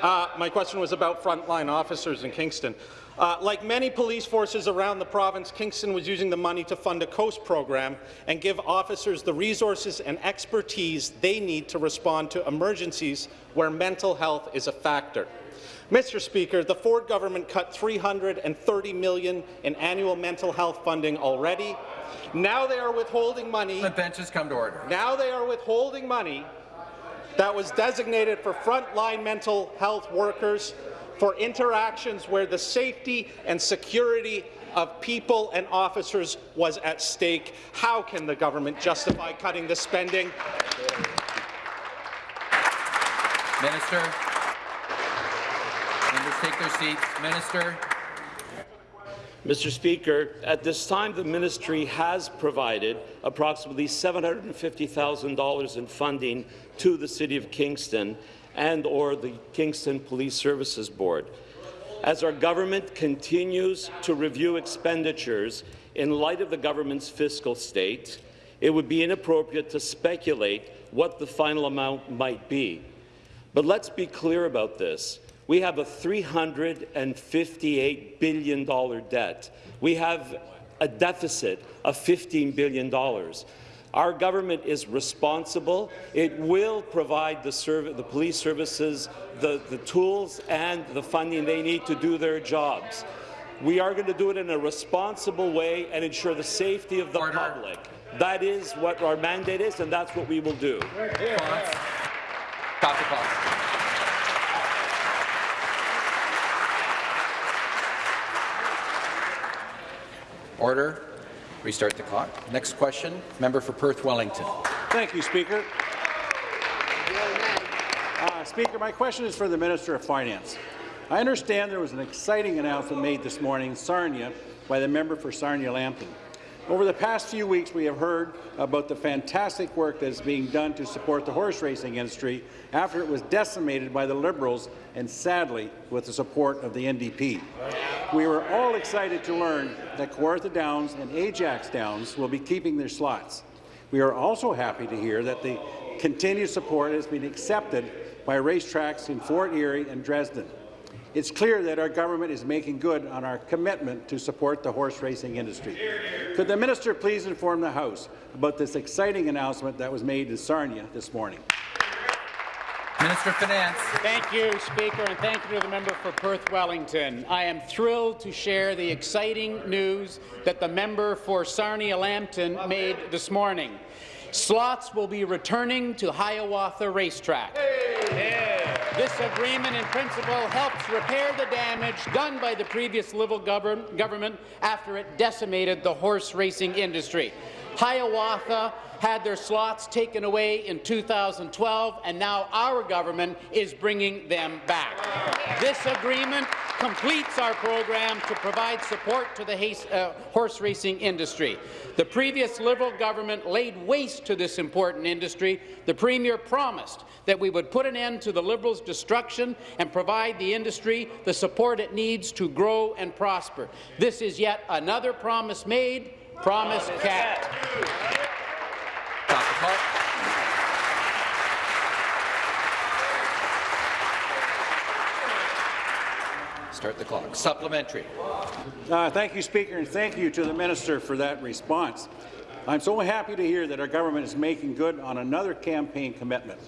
Uh, my question was about frontline officers in Kingston. Uh, like many police forces around the province, Kingston was using the money to fund a COAST program and give officers the resources and expertise they need to respond to emergencies where mental health is a factor. Mr. Speaker, the Ford government cut 330 million in annual mental health funding already. Now they are withholding money. The benches come to order. Now they are withholding money that was designated for frontline mental health workers for interactions where the safety and security of people and officers was at stake. How can the government justify cutting the spending? Minister. Take their seats. Minister. Mr. Speaker, at this time, the ministry has provided approximately $750,000 in funding to the City of Kingston and or the Kingston Police Services Board. As our government continues to review expenditures in light of the government's fiscal state, it would be inappropriate to speculate what the final amount might be. But let's be clear about this. We have a $358 billion debt. We have a deficit of $15 billion. Our government is responsible. It will provide the, the police services the, the tools and the funding they need to do their jobs. We are going to do it in a responsible way and ensure the safety of the Order. public. That is what our mandate is, and that's what we will do. The clock. Order. Restart the clock. Next question, member for Perth Wellington. Thank you, Speaker. Uh, Speaker, my question is for the Minister of Finance. I understand there was an exciting announcement made this morning in Sarnia by the member for Sarnia-Lambton. Over the past few weeks, we have heard about the fantastic work that is being done to support the horse racing industry after it was decimated by the Liberals and, sadly, with the support of the NDP. We were all excited to learn that Kawartha Downs and Ajax Downs will be keeping their slots. We are also happy to hear that the continued support has been accepted by racetracks in Fort Erie and Dresden. It's clear that our government is making good on our commitment to support the horse racing industry. Could the minister please inform the House about this exciting announcement that was made in Sarnia this morning? Minister of Finance. Thank you, Speaker, and thank you to the member for Perth Wellington. I am thrilled to share the exciting news that the member for Sarnia-Lambton made this morning. Slots will be returning to Hiawatha Racetrack. Hey. This agreement in principle helps repair the damage done by the previous Liberal government after it decimated the horse racing industry. Hiawatha had their slots taken away in 2012, and now our government is bringing them back. This agreement completes our program to provide support to the uh, horse racing industry. The previous Liberal government laid waste to this important industry. The Premier promised that we would put an end to the Liberals' destruction and provide the industry the support it needs to grow and prosper. This is yet another promise made, promise kept. Start the clock. Supplementary. Uh, thank you, Speaker, and thank you to the minister for that response. I'm so happy to hear that our government is making good on another campaign commitment.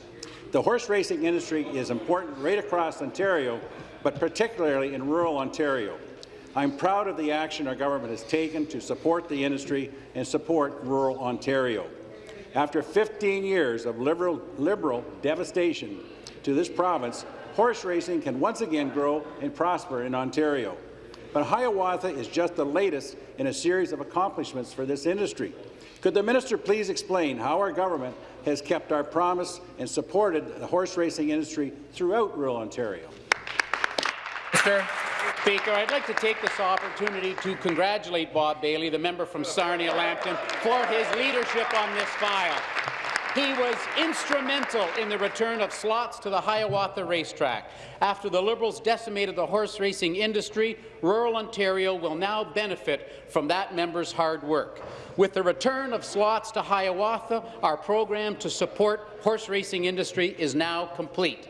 The horse racing industry is important right across Ontario, but particularly in rural Ontario. I'm proud of the action our government has taken to support the industry and support rural Ontario. After 15 years of liberal, liberal devastation to this province, horse racing can once again grow and prosper in Ontario. But Hiawatha is just the latest in a series of accomplishments for this industry. Could the minister please explain how our government has kept our promise and supported the horse racing industry throughout rural Ontario? Speaker, I'd like to take this opportunity to congratulate Bob Bailey, the member from Sarnia-Lambton, for his leadership on this file. He was instrumental in the return of slots to the Hiawatha racetrack. After the Liberals decimated the horse racing industry, rural Ontario will now benefit from that member's hard work. With the return of slots to Hiawatha, our program to support horse racing industry is now complete.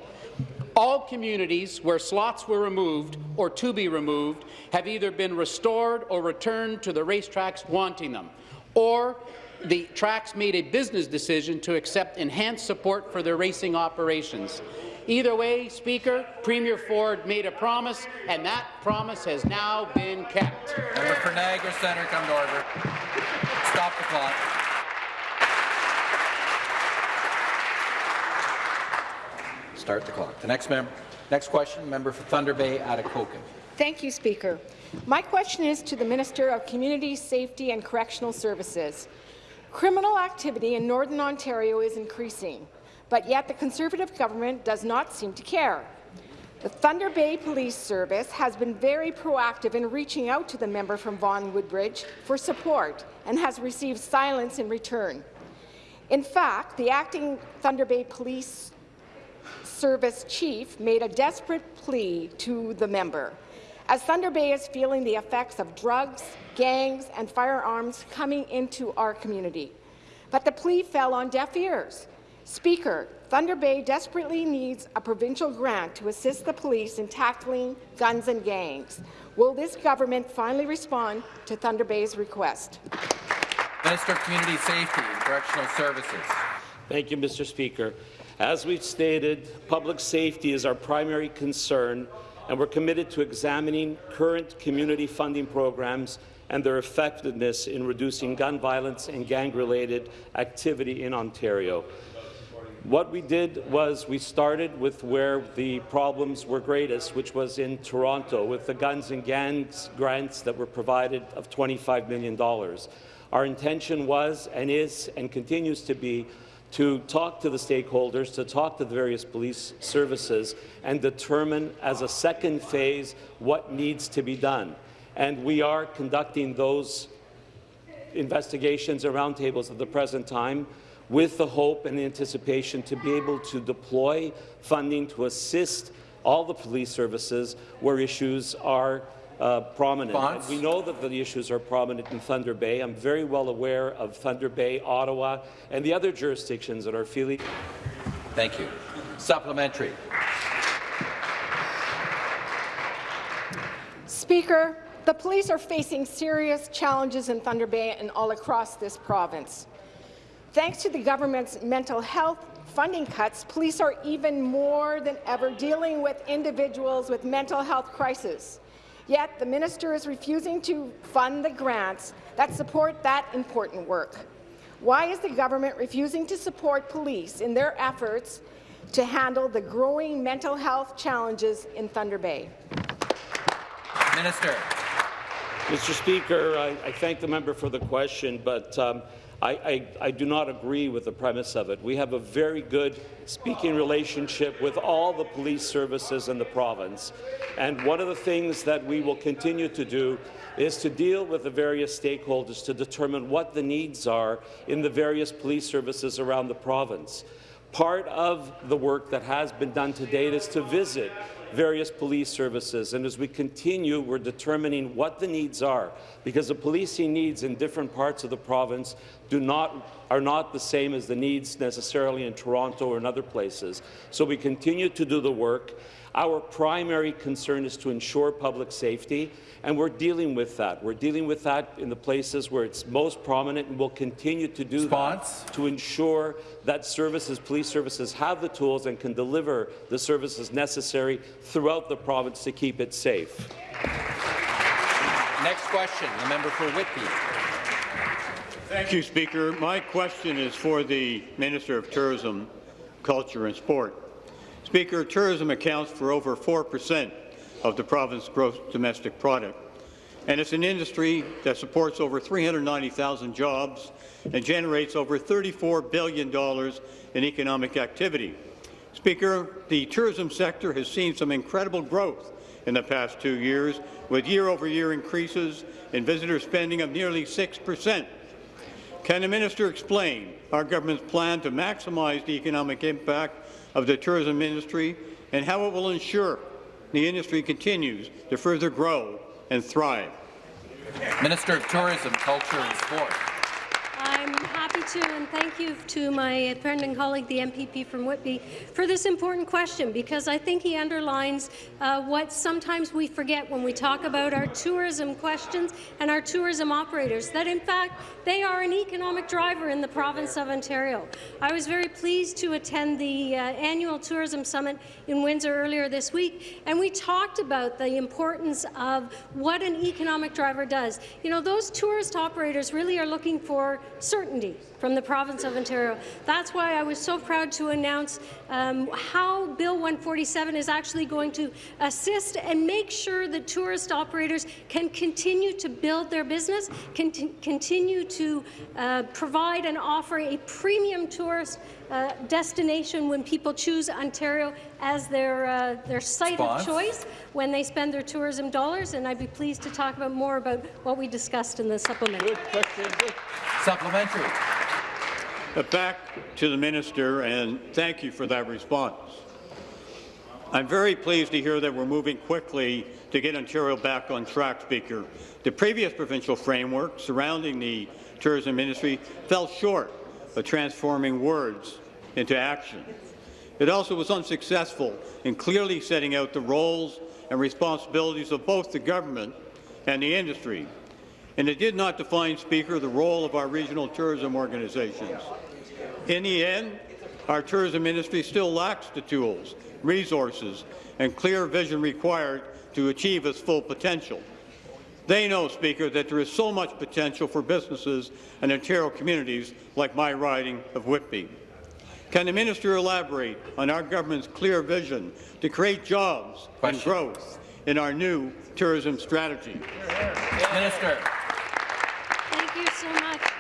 All communities where slots were removed or to be removed have either been restored or returned to the racetracks wanting them, or the tracks made a business decision to accept enhanced support for their racing operations. Either way, Speaker, Premier Ford made a promise, and that promise has now been kept. Member for Niagara Centre, come to order. Stop the clock. Start the clock. The next member, next question, member for Thunder Bay, Atikokan. Thank you, Speaker. My question is to the Minister of Community Safety and Correctional Services. Criminal activity in Northern Ontario is increasing, but yet the Conservative government does not seem to care. The Thunder Bay Police Service has been very proactive in reaching out to the member from Vaughan Woodbridge for support and has received silence in return. In fact, the acting Thunder Bay Police Service chief made a desperate plea to the member as Thunder Bay is feeling the effects of drugs, gangs and firearms coming into our community. But the plea fell on deaf ears. Speaker, Thunder Bay desperately needs a provincial grant to assist the police in tackling guns and gangs. Will this government finally respond to Thunder Bay's request? Minister of Community Safety and Correctional Services. Thank you, Mr. Speaker. As we've stated, public safety is our primary concern, and we're committed to examining current community funding programs and their effectiveness in reducing gun violence and gang-related activity in Ontario. What we did was we started with where the problems were greatest, which was in Toronto, with the guns and gangs grants that were provided of $25 million. Our intention was and is and continues to be to talk to the stakeholders, to talk to the various police services, and determine as a second phase what needs to be done. And we are conducting those investigations and roundtables at the present time with the hope and anticipation to be able to deploy funding to assist all the police services where issues are uh, prominent. And we know that the issues are prominent in Thunder Bay. I'm very well aware of Thunder Bay, Ottawa, and the other jurisdictions that are feeling. Thank you. Supplementary. Speaker, the police are facing serious challenges in Thunder Bay and all across this province. Thanks to the government's mental health funding cuts, police are even more than ever dealing with individuals with mental health crises. Yet the minister is refusing to fund the grants that support that important work. Why is the government refusing to support police in their efforts to handle the growing mental health challenges in Thunder Bay? Minister. Mr. Speaker, I, I thank the member for the question, but um, I, I, I, do not agree with the premise of it. We have a very good speaking relationship with all the police services in the province, and one of the things that we will continue to do is to deal with the various stakeholders to determine what the needs are in the various police services around the province. Part of the work that has been done to date is to visit various police services. And as we continue, we're determining what the needs are, because the policing needs in different parts of the province do not, are not the same as the needs necessarily in Toronto or in other places. So we continue to do the work. Our primary concern is to ensure public safety, and we're dealing with that. We're dealing with that in the places where it's most prominent, and we'll continue to do Response. that to ensure that services, police services, have the tools and can deliver the services necessary throughout the province to keep it safe. Next question, the member for Whitby. Thank you, Speaker. My question is for the Minister of Tourism, Culture and Sport. Speaker, tourism accounts for over 4 percent of the province's gross domestic product, and it's an industry that supports over 390,000 jobs and generates over $34 billion in economic activity. Speaker, the tourism sector has seen some incredible growth in the past two years, with year-over-year -year increases in visitor spending of nearly 6 percent. Can the minister explain our government's plan to maximize the economic impact of the tourism industry and how it will ensure the industry continues to further grow and thrive. Minister of Tourism, Culture and Sport. To, and thank you to my friend and colleague, the MPP from Whitby, for this important question, because I think he underlines uh, what sometimes we forget when we talk about our tourism questions and our tourism operators, that in fact they are an economic driver in the province of Ontario. I was very pleased to attend the uh, annual Tourism Summit in Windsor earlier this week, and we talked about the importance of what an economic driver does. You know, those tourist operators really are looking for certainty from the province of Ontario. That's why I was so proud to announce um, how Bill 147 is actually going to assist and make sure that tourist operators can continue to build their business, continue to uh, provide and offer a premium tourist uh, destination when people choose Ontario as their uh, their site Spons. of choice when they spend their tourism dollars. And I'd be pleased to talk about more about what we discussed in the supplementary. Supplementary. Uh, back to the minister, and thank you for that response. I'm very pleased to hear that we're moving quickly to get Ontario back on track, Speaker. The previous provincial framework surrounding the tourism industry fell short of transforming words into action. It also was unsuccessful in clearly setting out the roles and responsibilities of both the government and the industry. And it did not define, Speaker, the role of our regional tourism organizations. In the end, our tourism industry still lacks the tools, resources, and clear vision required to achieve its full potential. They know, Speaker, that there is so much potential for businesses and Ontario communities like my riding of Whitby. Can the minister elaborate on our government's clear vision to create jobs Question. and growth in our new tourism strategy? Minister. Thank you so much.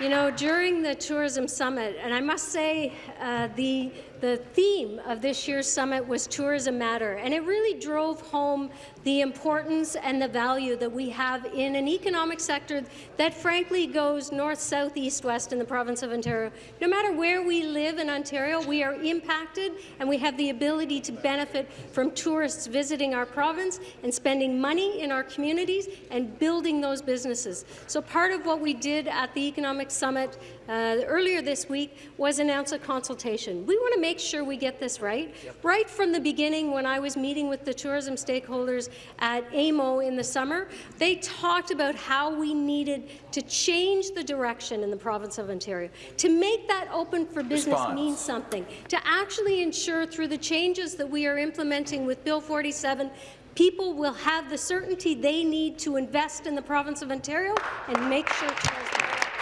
You know, during the Tourism Summit, and I must say uh, the the theme of this year's summit was Tourism Matter, and it really drove home the importance and the value that we have in an economic sector that frankly goes north, south, east, west in the province of Ontario. No matter where we live in Ontario, we are impacted and we have the ability to benefit from tourists visiting our province and spending money in our communities and building those businesses. So part of what we did at the Economic Summit uh, earlier this week was announce a consultation. We want to make sure we get this right. Yep. Right from the beginning, when I was meeting with the tourism stakeholders at AMO in the summer, they talked about how we needed to change the direction in the province of Ontario, to make that open for business Response. mean something, to actually ensure through the changes that we are implementing with Bill 47 people will have the certainty they need to invest in the province of Ontario and make sure tourism.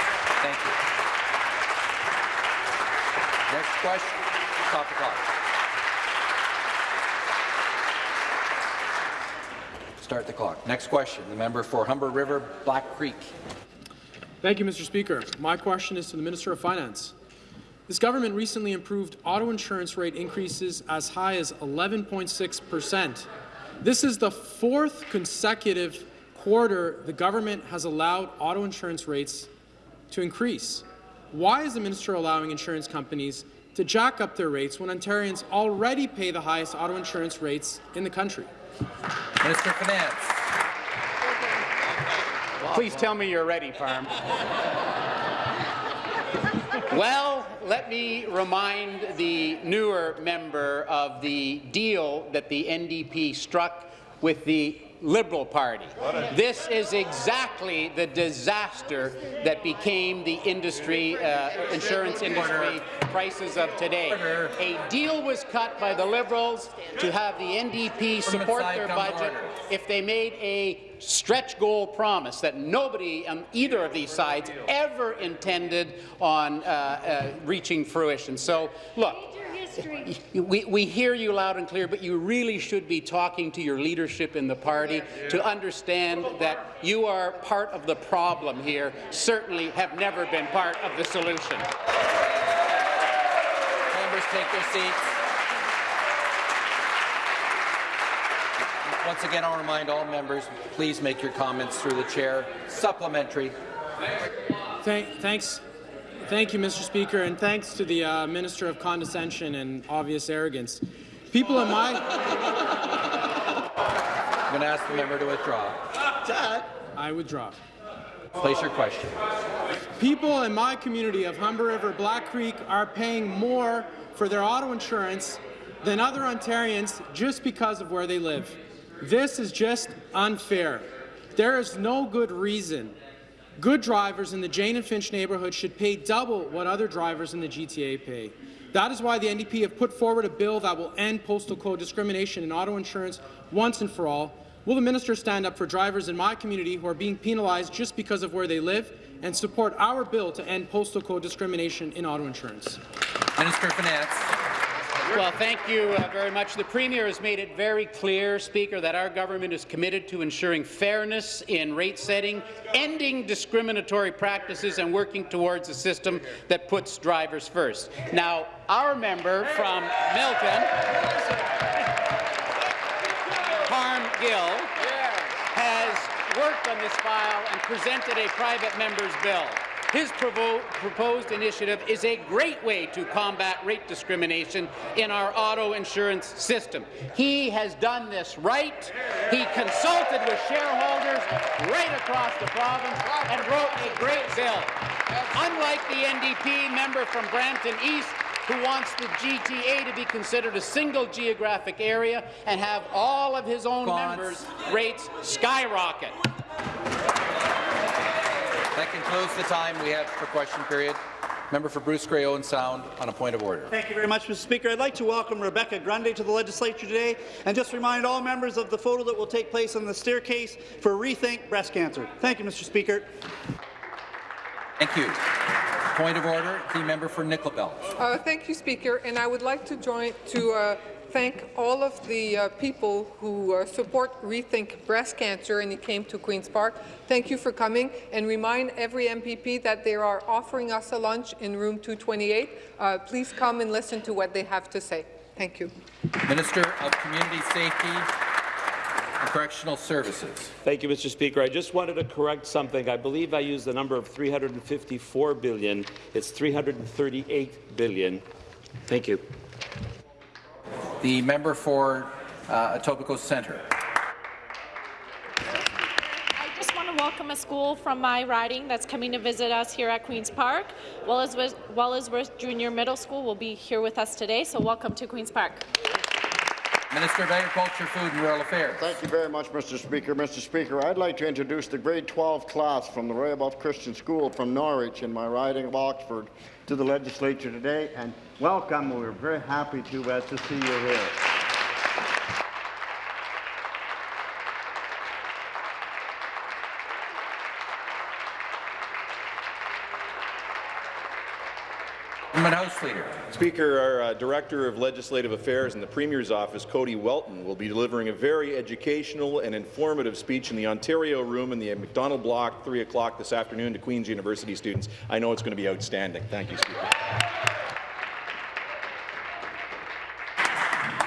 Thank you. Next question. Stop the clock. Start the clock. Next question. The member for Humber River, Black Creek. Thank you, Mr. Speaker. My question is to the Minister of Finance. This government recently approved auto insurance rate increases as high as 11.6 percent. This is the fourth consecutive quarter the government has allowed auto insurance rates to increase. Why is the minister allowing insurance companies to jack up their rates when Ontarians already pay the highest auto insurance rates in the country? Minister of Finance. Please tell me you're ready, Parm. well, let me remind the newer member of the deal that the NDP struck with the Liberal Party. This is exactly the disaster that became the industry, uh, insurance industry prices of today. A deal was cut by the Liberals to have the NDP support their budget if they made a stretch goal promise that nobody on either of these sides ever intended on uh, uh, reaching fruition. So, look, we, we hear you loud and clear, but you really should be talking to your leadership in the party to understand that you are part of the problem here, certainly have never been part of the solution. Members take their seats. Once again, I'll remind all members, please make your comments through the chair. Supplementary. Thank, thanks, Thank you, Mr. Speaker, and thanks to the uh, Minister of Condescension and Obvious Arrogance. People in my... I'm going to ask the member to withdraw. I withdraw. Place your question. People in my community of Humber River, Black Creek are paying more for their auto insurance than other Ontarians just because of where they live. This is just unfair. There is no good reason Good drivers in the Jane and Finch neighbourhood should pay double what other drivers in the GTA pay. That is why the NDP have put forward a bill that will end postal code discrimination in auto insurance once and for all. Will the minister stand up for drivers in my community who are being penalized just because of where they live and support our bill to end postal code discrimination in auto insurance? Minister of Finance. Well, thank you uh, very much. The Premier has made it very clear, Speaker, that our government is committed to ensuring fairness in rate setting, ending discriminatory practices and working towards a system that puts drivers first. Now, our member from Milton, Parm Gill, has worked on this file and presented a private member's bill. His proposed initiative is a great way to combat rate discrimination in our auto insurance system. He has done this right. He consulted with shareholders right across the province and wrote a great bill. Unlike the NDP member from Brampton East, who wants the GTA to be considered a single geographic area and have all of his own members' rates skyrocket. That concludes the time we have for question period. Member for Bruce Grey Owen Sound on a point of order. Thank you very much, Mr. Speaker. I'd like to welcome Rebecca Grundy to the legislature today and just remind all members of the photo that will take place on the staircase for Rethink Breast Cancer. Thank you, Mr. Speaker. Thank you. Point of order, the member for Nickel Belt. Uh, thank you, Speaker, and I would like to join to uh, thank all of the uh, people who uh, support Rethink Breast Cancer and he came to Queen's Park. Thank you for coming and remind every MPP that they are offering us a lunch in room 228. Uh, please come and listen to what they have to say. Thank you. Minister of Community Safety and Correctional Services. Thank you, Mr. Speaker. I just wanted to correct something. I believe I used the number of 354 billion. It's 338 billion. Thank you. The member for uh, Etobicoke Centre. I just want to welcome a school from my riding that's coming to visit us here at Queen's Park. Wellsworth, Wellsworth Junior Middle School will be here with us today, so welcome to Queen's Park. Minister of Agriculture, Food and Rural Affairs. Thank you very much, Mr. Speaker. Mr. Speaker, I'd like to introduce the grade 12 class from the Rehoboth Christian School from Norwich in my riding of Oxford to the legislature today, and welcome. We're very happy to, uh, to see you here. Government House Leader. Speaker, our uh, Director of Legislative Affairs in the Premier's office, Cody Welton, will be delivering a very educational and informative speech in the Ontario Room in the Macdonald Block, 3 o'clock this afternoon to Queen's University students. I know it's going to be outstanding. Thank you, Speaker.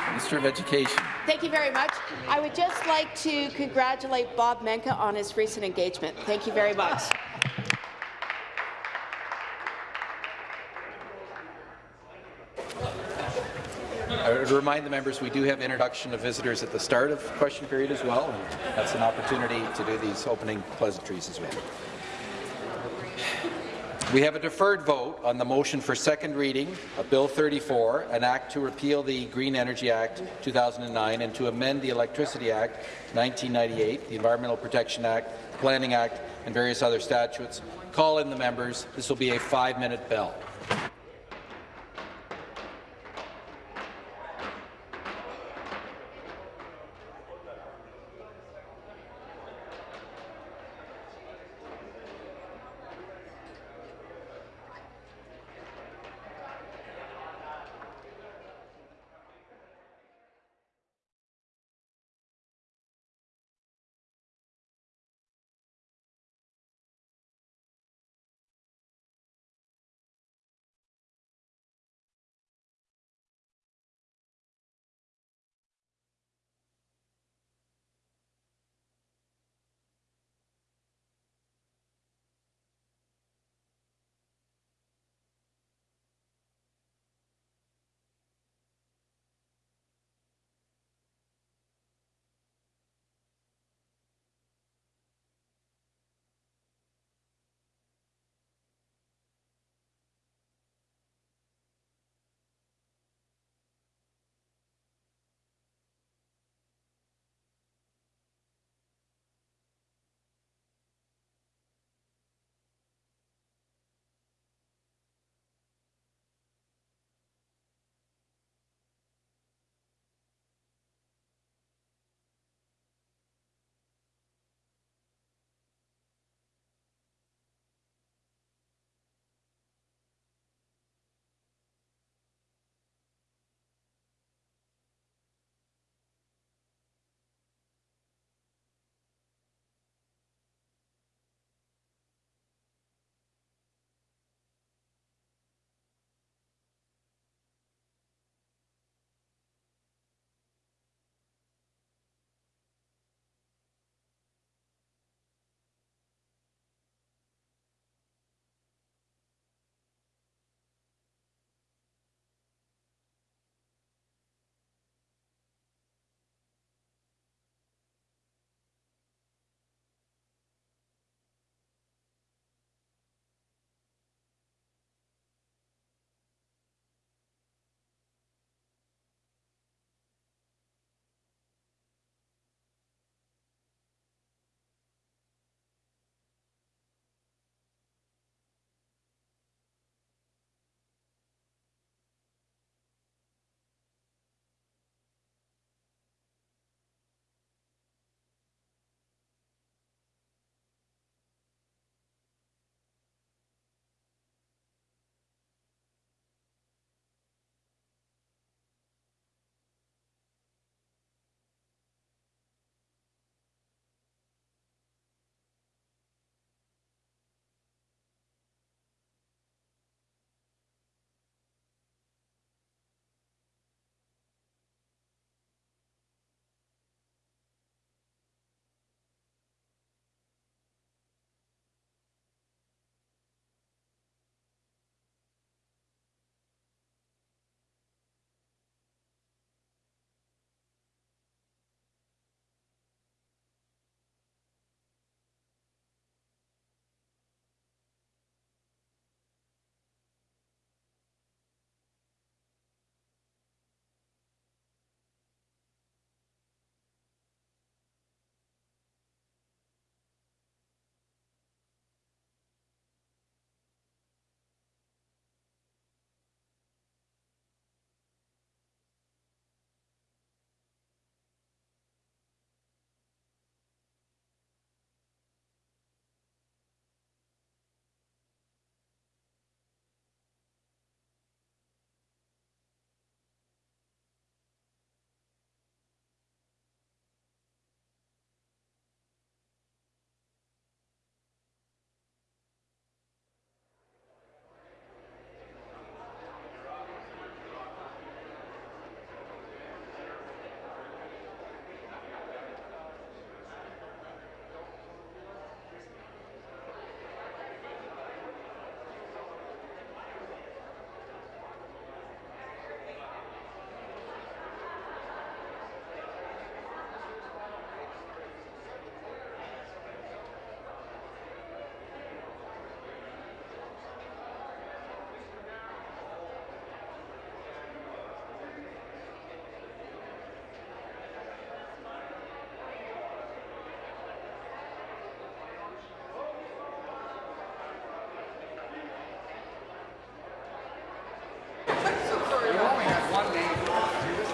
Minister of Education. Thank you very much. I would just like to congratulate Bob Menka on his recent engagement. Thank you very much. Would remind the members we do have introduction of visitors at the start of question period as well, and that's an opportunity to do these opening pleasantries as well. We have a deferred vote on the motion for second reading of Bill 34, an act to repeal the Green Energy Act 2009 and to amend the Electricity Act 1998, the Environmental Protection Act, Planning Act, and various other statutes. Call in the members. This will be a five-minute bell.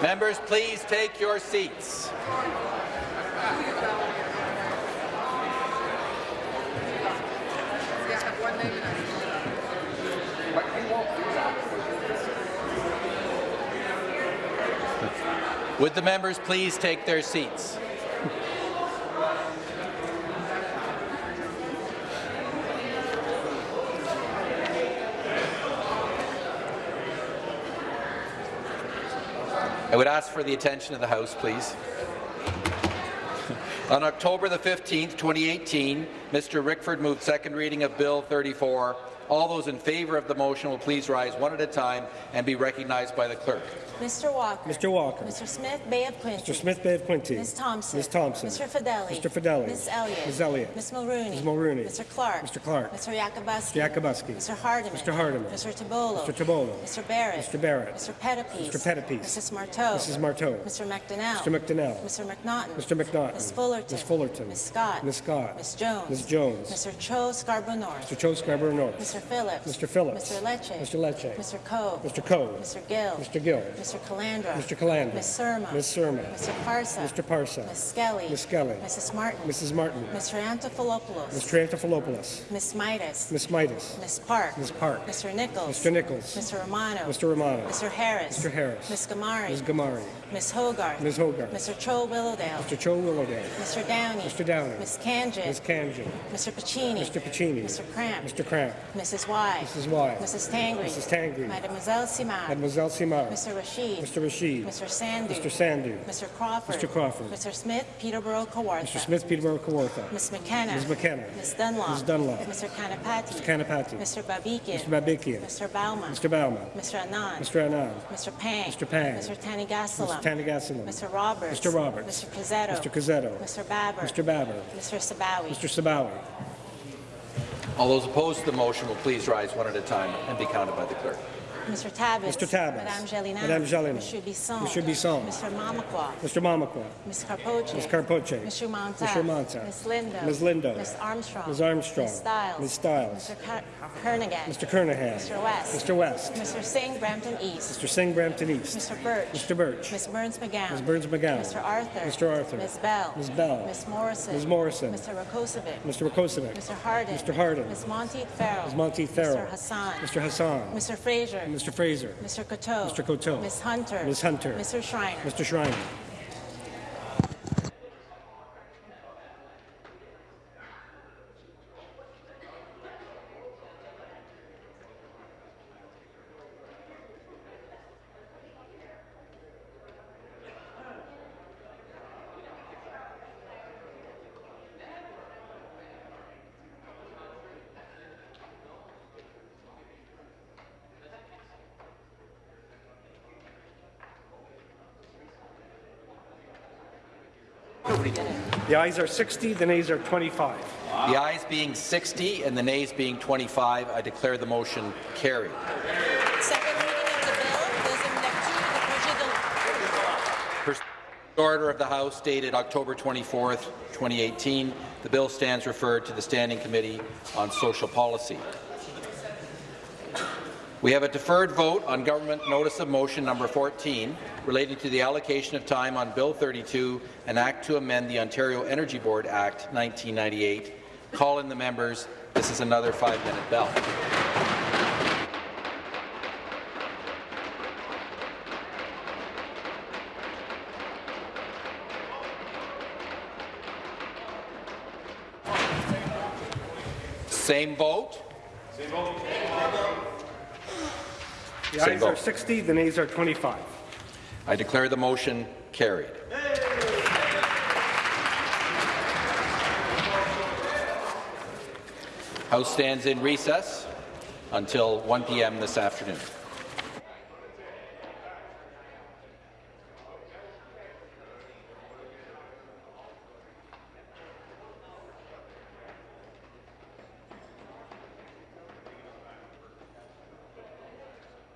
Members, please take your seats. Would the members please take their seats? I would ask for the attention of the House, please. On October the 15th, 2018, Mr. Rickford moved second reading of Bill 34. All those in favour of the motion will please rise one at a time and be recognized by the clerk. Mr. Walker. Mr. Walker. Mr. Smith, Bay of Quinte. Mr. Smith Bay of Quinte. Ms. Thompson. Ms. Thompson. Mr. Fedeli. Mr. Fedeli. Ms. Elliott. Ms. Elliott. Ms. Mulroney. Ms. Mulroney. Mr. Clark. Mr. Clark. Mr. Yakabuski. Mr. Yakabuski. Mr. Hardeman. Mr. Hardeman. Mr. Tibollo. Mr. Tibollo. Mr. Barrett. Mr. Barrett. Mr. Pettapiece. Mr. Pettapiece. Mrs. Martow. Mrs. Martow. Mr. McDonell. Mr. McDonell. Mr. McNaughton. Mr. McNaughton. Ms. Fullerton. Ms. Fullerton. Ms. Scott. Ms. Scott. Ms. Jones. Ms. Jones. Mr. Cho Scarborough North. Mr. Cho Scarborough North. Mr. Phillips. Mr. Phillips. Mr. Lecce. Mr. Lecce. Mr. Coe. Mr. Coe. Mr. Gill. Mr. Gill. Mr. Calandra. Mr. Calandra. Ms. Surma. Ms. Surma. Mr. Parsa. Mr. Parsa. Ms. Skelly. Ms. Skelly. Mrs. Martin. Mrs. Martin. Mr. Antopoulos. Mr. Antopoulos. Ms. Mitas. Ms. Mitas. Ms. Park. Ms. Park. Mr. Nicholls. Mr. Nicholls. Mr. Romano. Mr. Romano. Mr. Harris. Mr. Harris. Ms. Ghamari. Ms. Ghamari. Ms. Hogarth. Ms. Hogarth. Mr. Cho Willowdale. Mr. Cho Willowdale. Mr. Downey. Mr. Downey. Ms. Khanjin. Ms. Khanjin. Mr. Piccini. Mr. Piccini. Mr. Kramp. Mr. Kramp. Mrs. Wai. Mrs. Wai. Mrs. Tangri. Mrs. Tangri. Mademoiselle Simard. Mademoiselle Simard. Mr. Rasheed. Mr. Rasheed. Mr. Sandhu. Mr. Sandhu. Mr. Crawford. Mr. Crawford. Mr. Smith, Peterborough, Kawartha. Mr. Smith, Peterborough, Kawartha. Ms. McKenna. Ms. McKenna. Ms. Dunlop. Ms. Dunlop. Mr. Kanapathi. Mr. Kanapathi. Mr. Babikian. Mr. Babikian. Mr. Bouma. Mr. Bouma. Mr. Anand. Mr. Anand. Mr. Pang. Mr. Pang. Mr. Thanigasalam. Mr. Thanigasalam. Mr. Roberts. Mr. Roberts. Mr. Cuzzetto. Mr. Cuzzetto. Mr. Baber. Mr. Baber. Mr. Sabawy. Mr. Sabawy. All those opposed to the motion will please rise one at a time and be counted by the clerk. Mr. Tabuns. Mr. Tabuns. Madame Gélinas. Madame Gélinas. Monsieur Bisson. Monsieur Bisson. Mr. Mamakwa. Mr. Mamakwa. Ms. Karpoche. Ms. Karpoche. Mr. Mantha. Mr. Mantha. Ms. Lindo. Ms. Lindo. Ms. Armstrong. Ms. Armstrong. Ms. Stiles. Ms. Stiles. Mr. Ker Kernaghan. Mr. Kernaghan. Mr. West. Mr. West. Mr. Singh, Brampton East. Mr. Singh, Brampton East. Mr. Burch. Mr. Burch. Ms. Berns-McGown. Ms. Berns-McGown. Mr. Arthur. Mr. Arthur. Ms. Bell. Ms. Bell. Ms. Morrison. Ms. Morrison. Mr. Rakocevic. Mr. Rakocevic. Mr. Harden. Mr. Harden. Ms. Monteith Farrell. Ms. Monteith Farrell. Mr. Hassan. Mr. Hassan. Mr. Fraser. Mr. Fraser. Mr. Coteau. Mr. Coteau. Ms. Hunter. Ms. Hunter. Mr. Schreiner. Mr. Schreiner. The ayes are 60, the nays are 25. The ayes being 60 and the nays being 25, I declare the motion carried. Pursuant to Order of the House dated October 24, 2018. The bill stands referred to the Standing Committee on Social Policy. We have a deferred vote on Government Notice of Motion number 14 relating to the allocation of time on Bill 32, an act to amend the Ontario Energy Board Act 1998. Call in the members. This is another five-minute bell. Same vote. Same vote. The ayes are 60, the nays are 25. I declare the motion carried. House stands in recess until 1 p.m. this afternoon.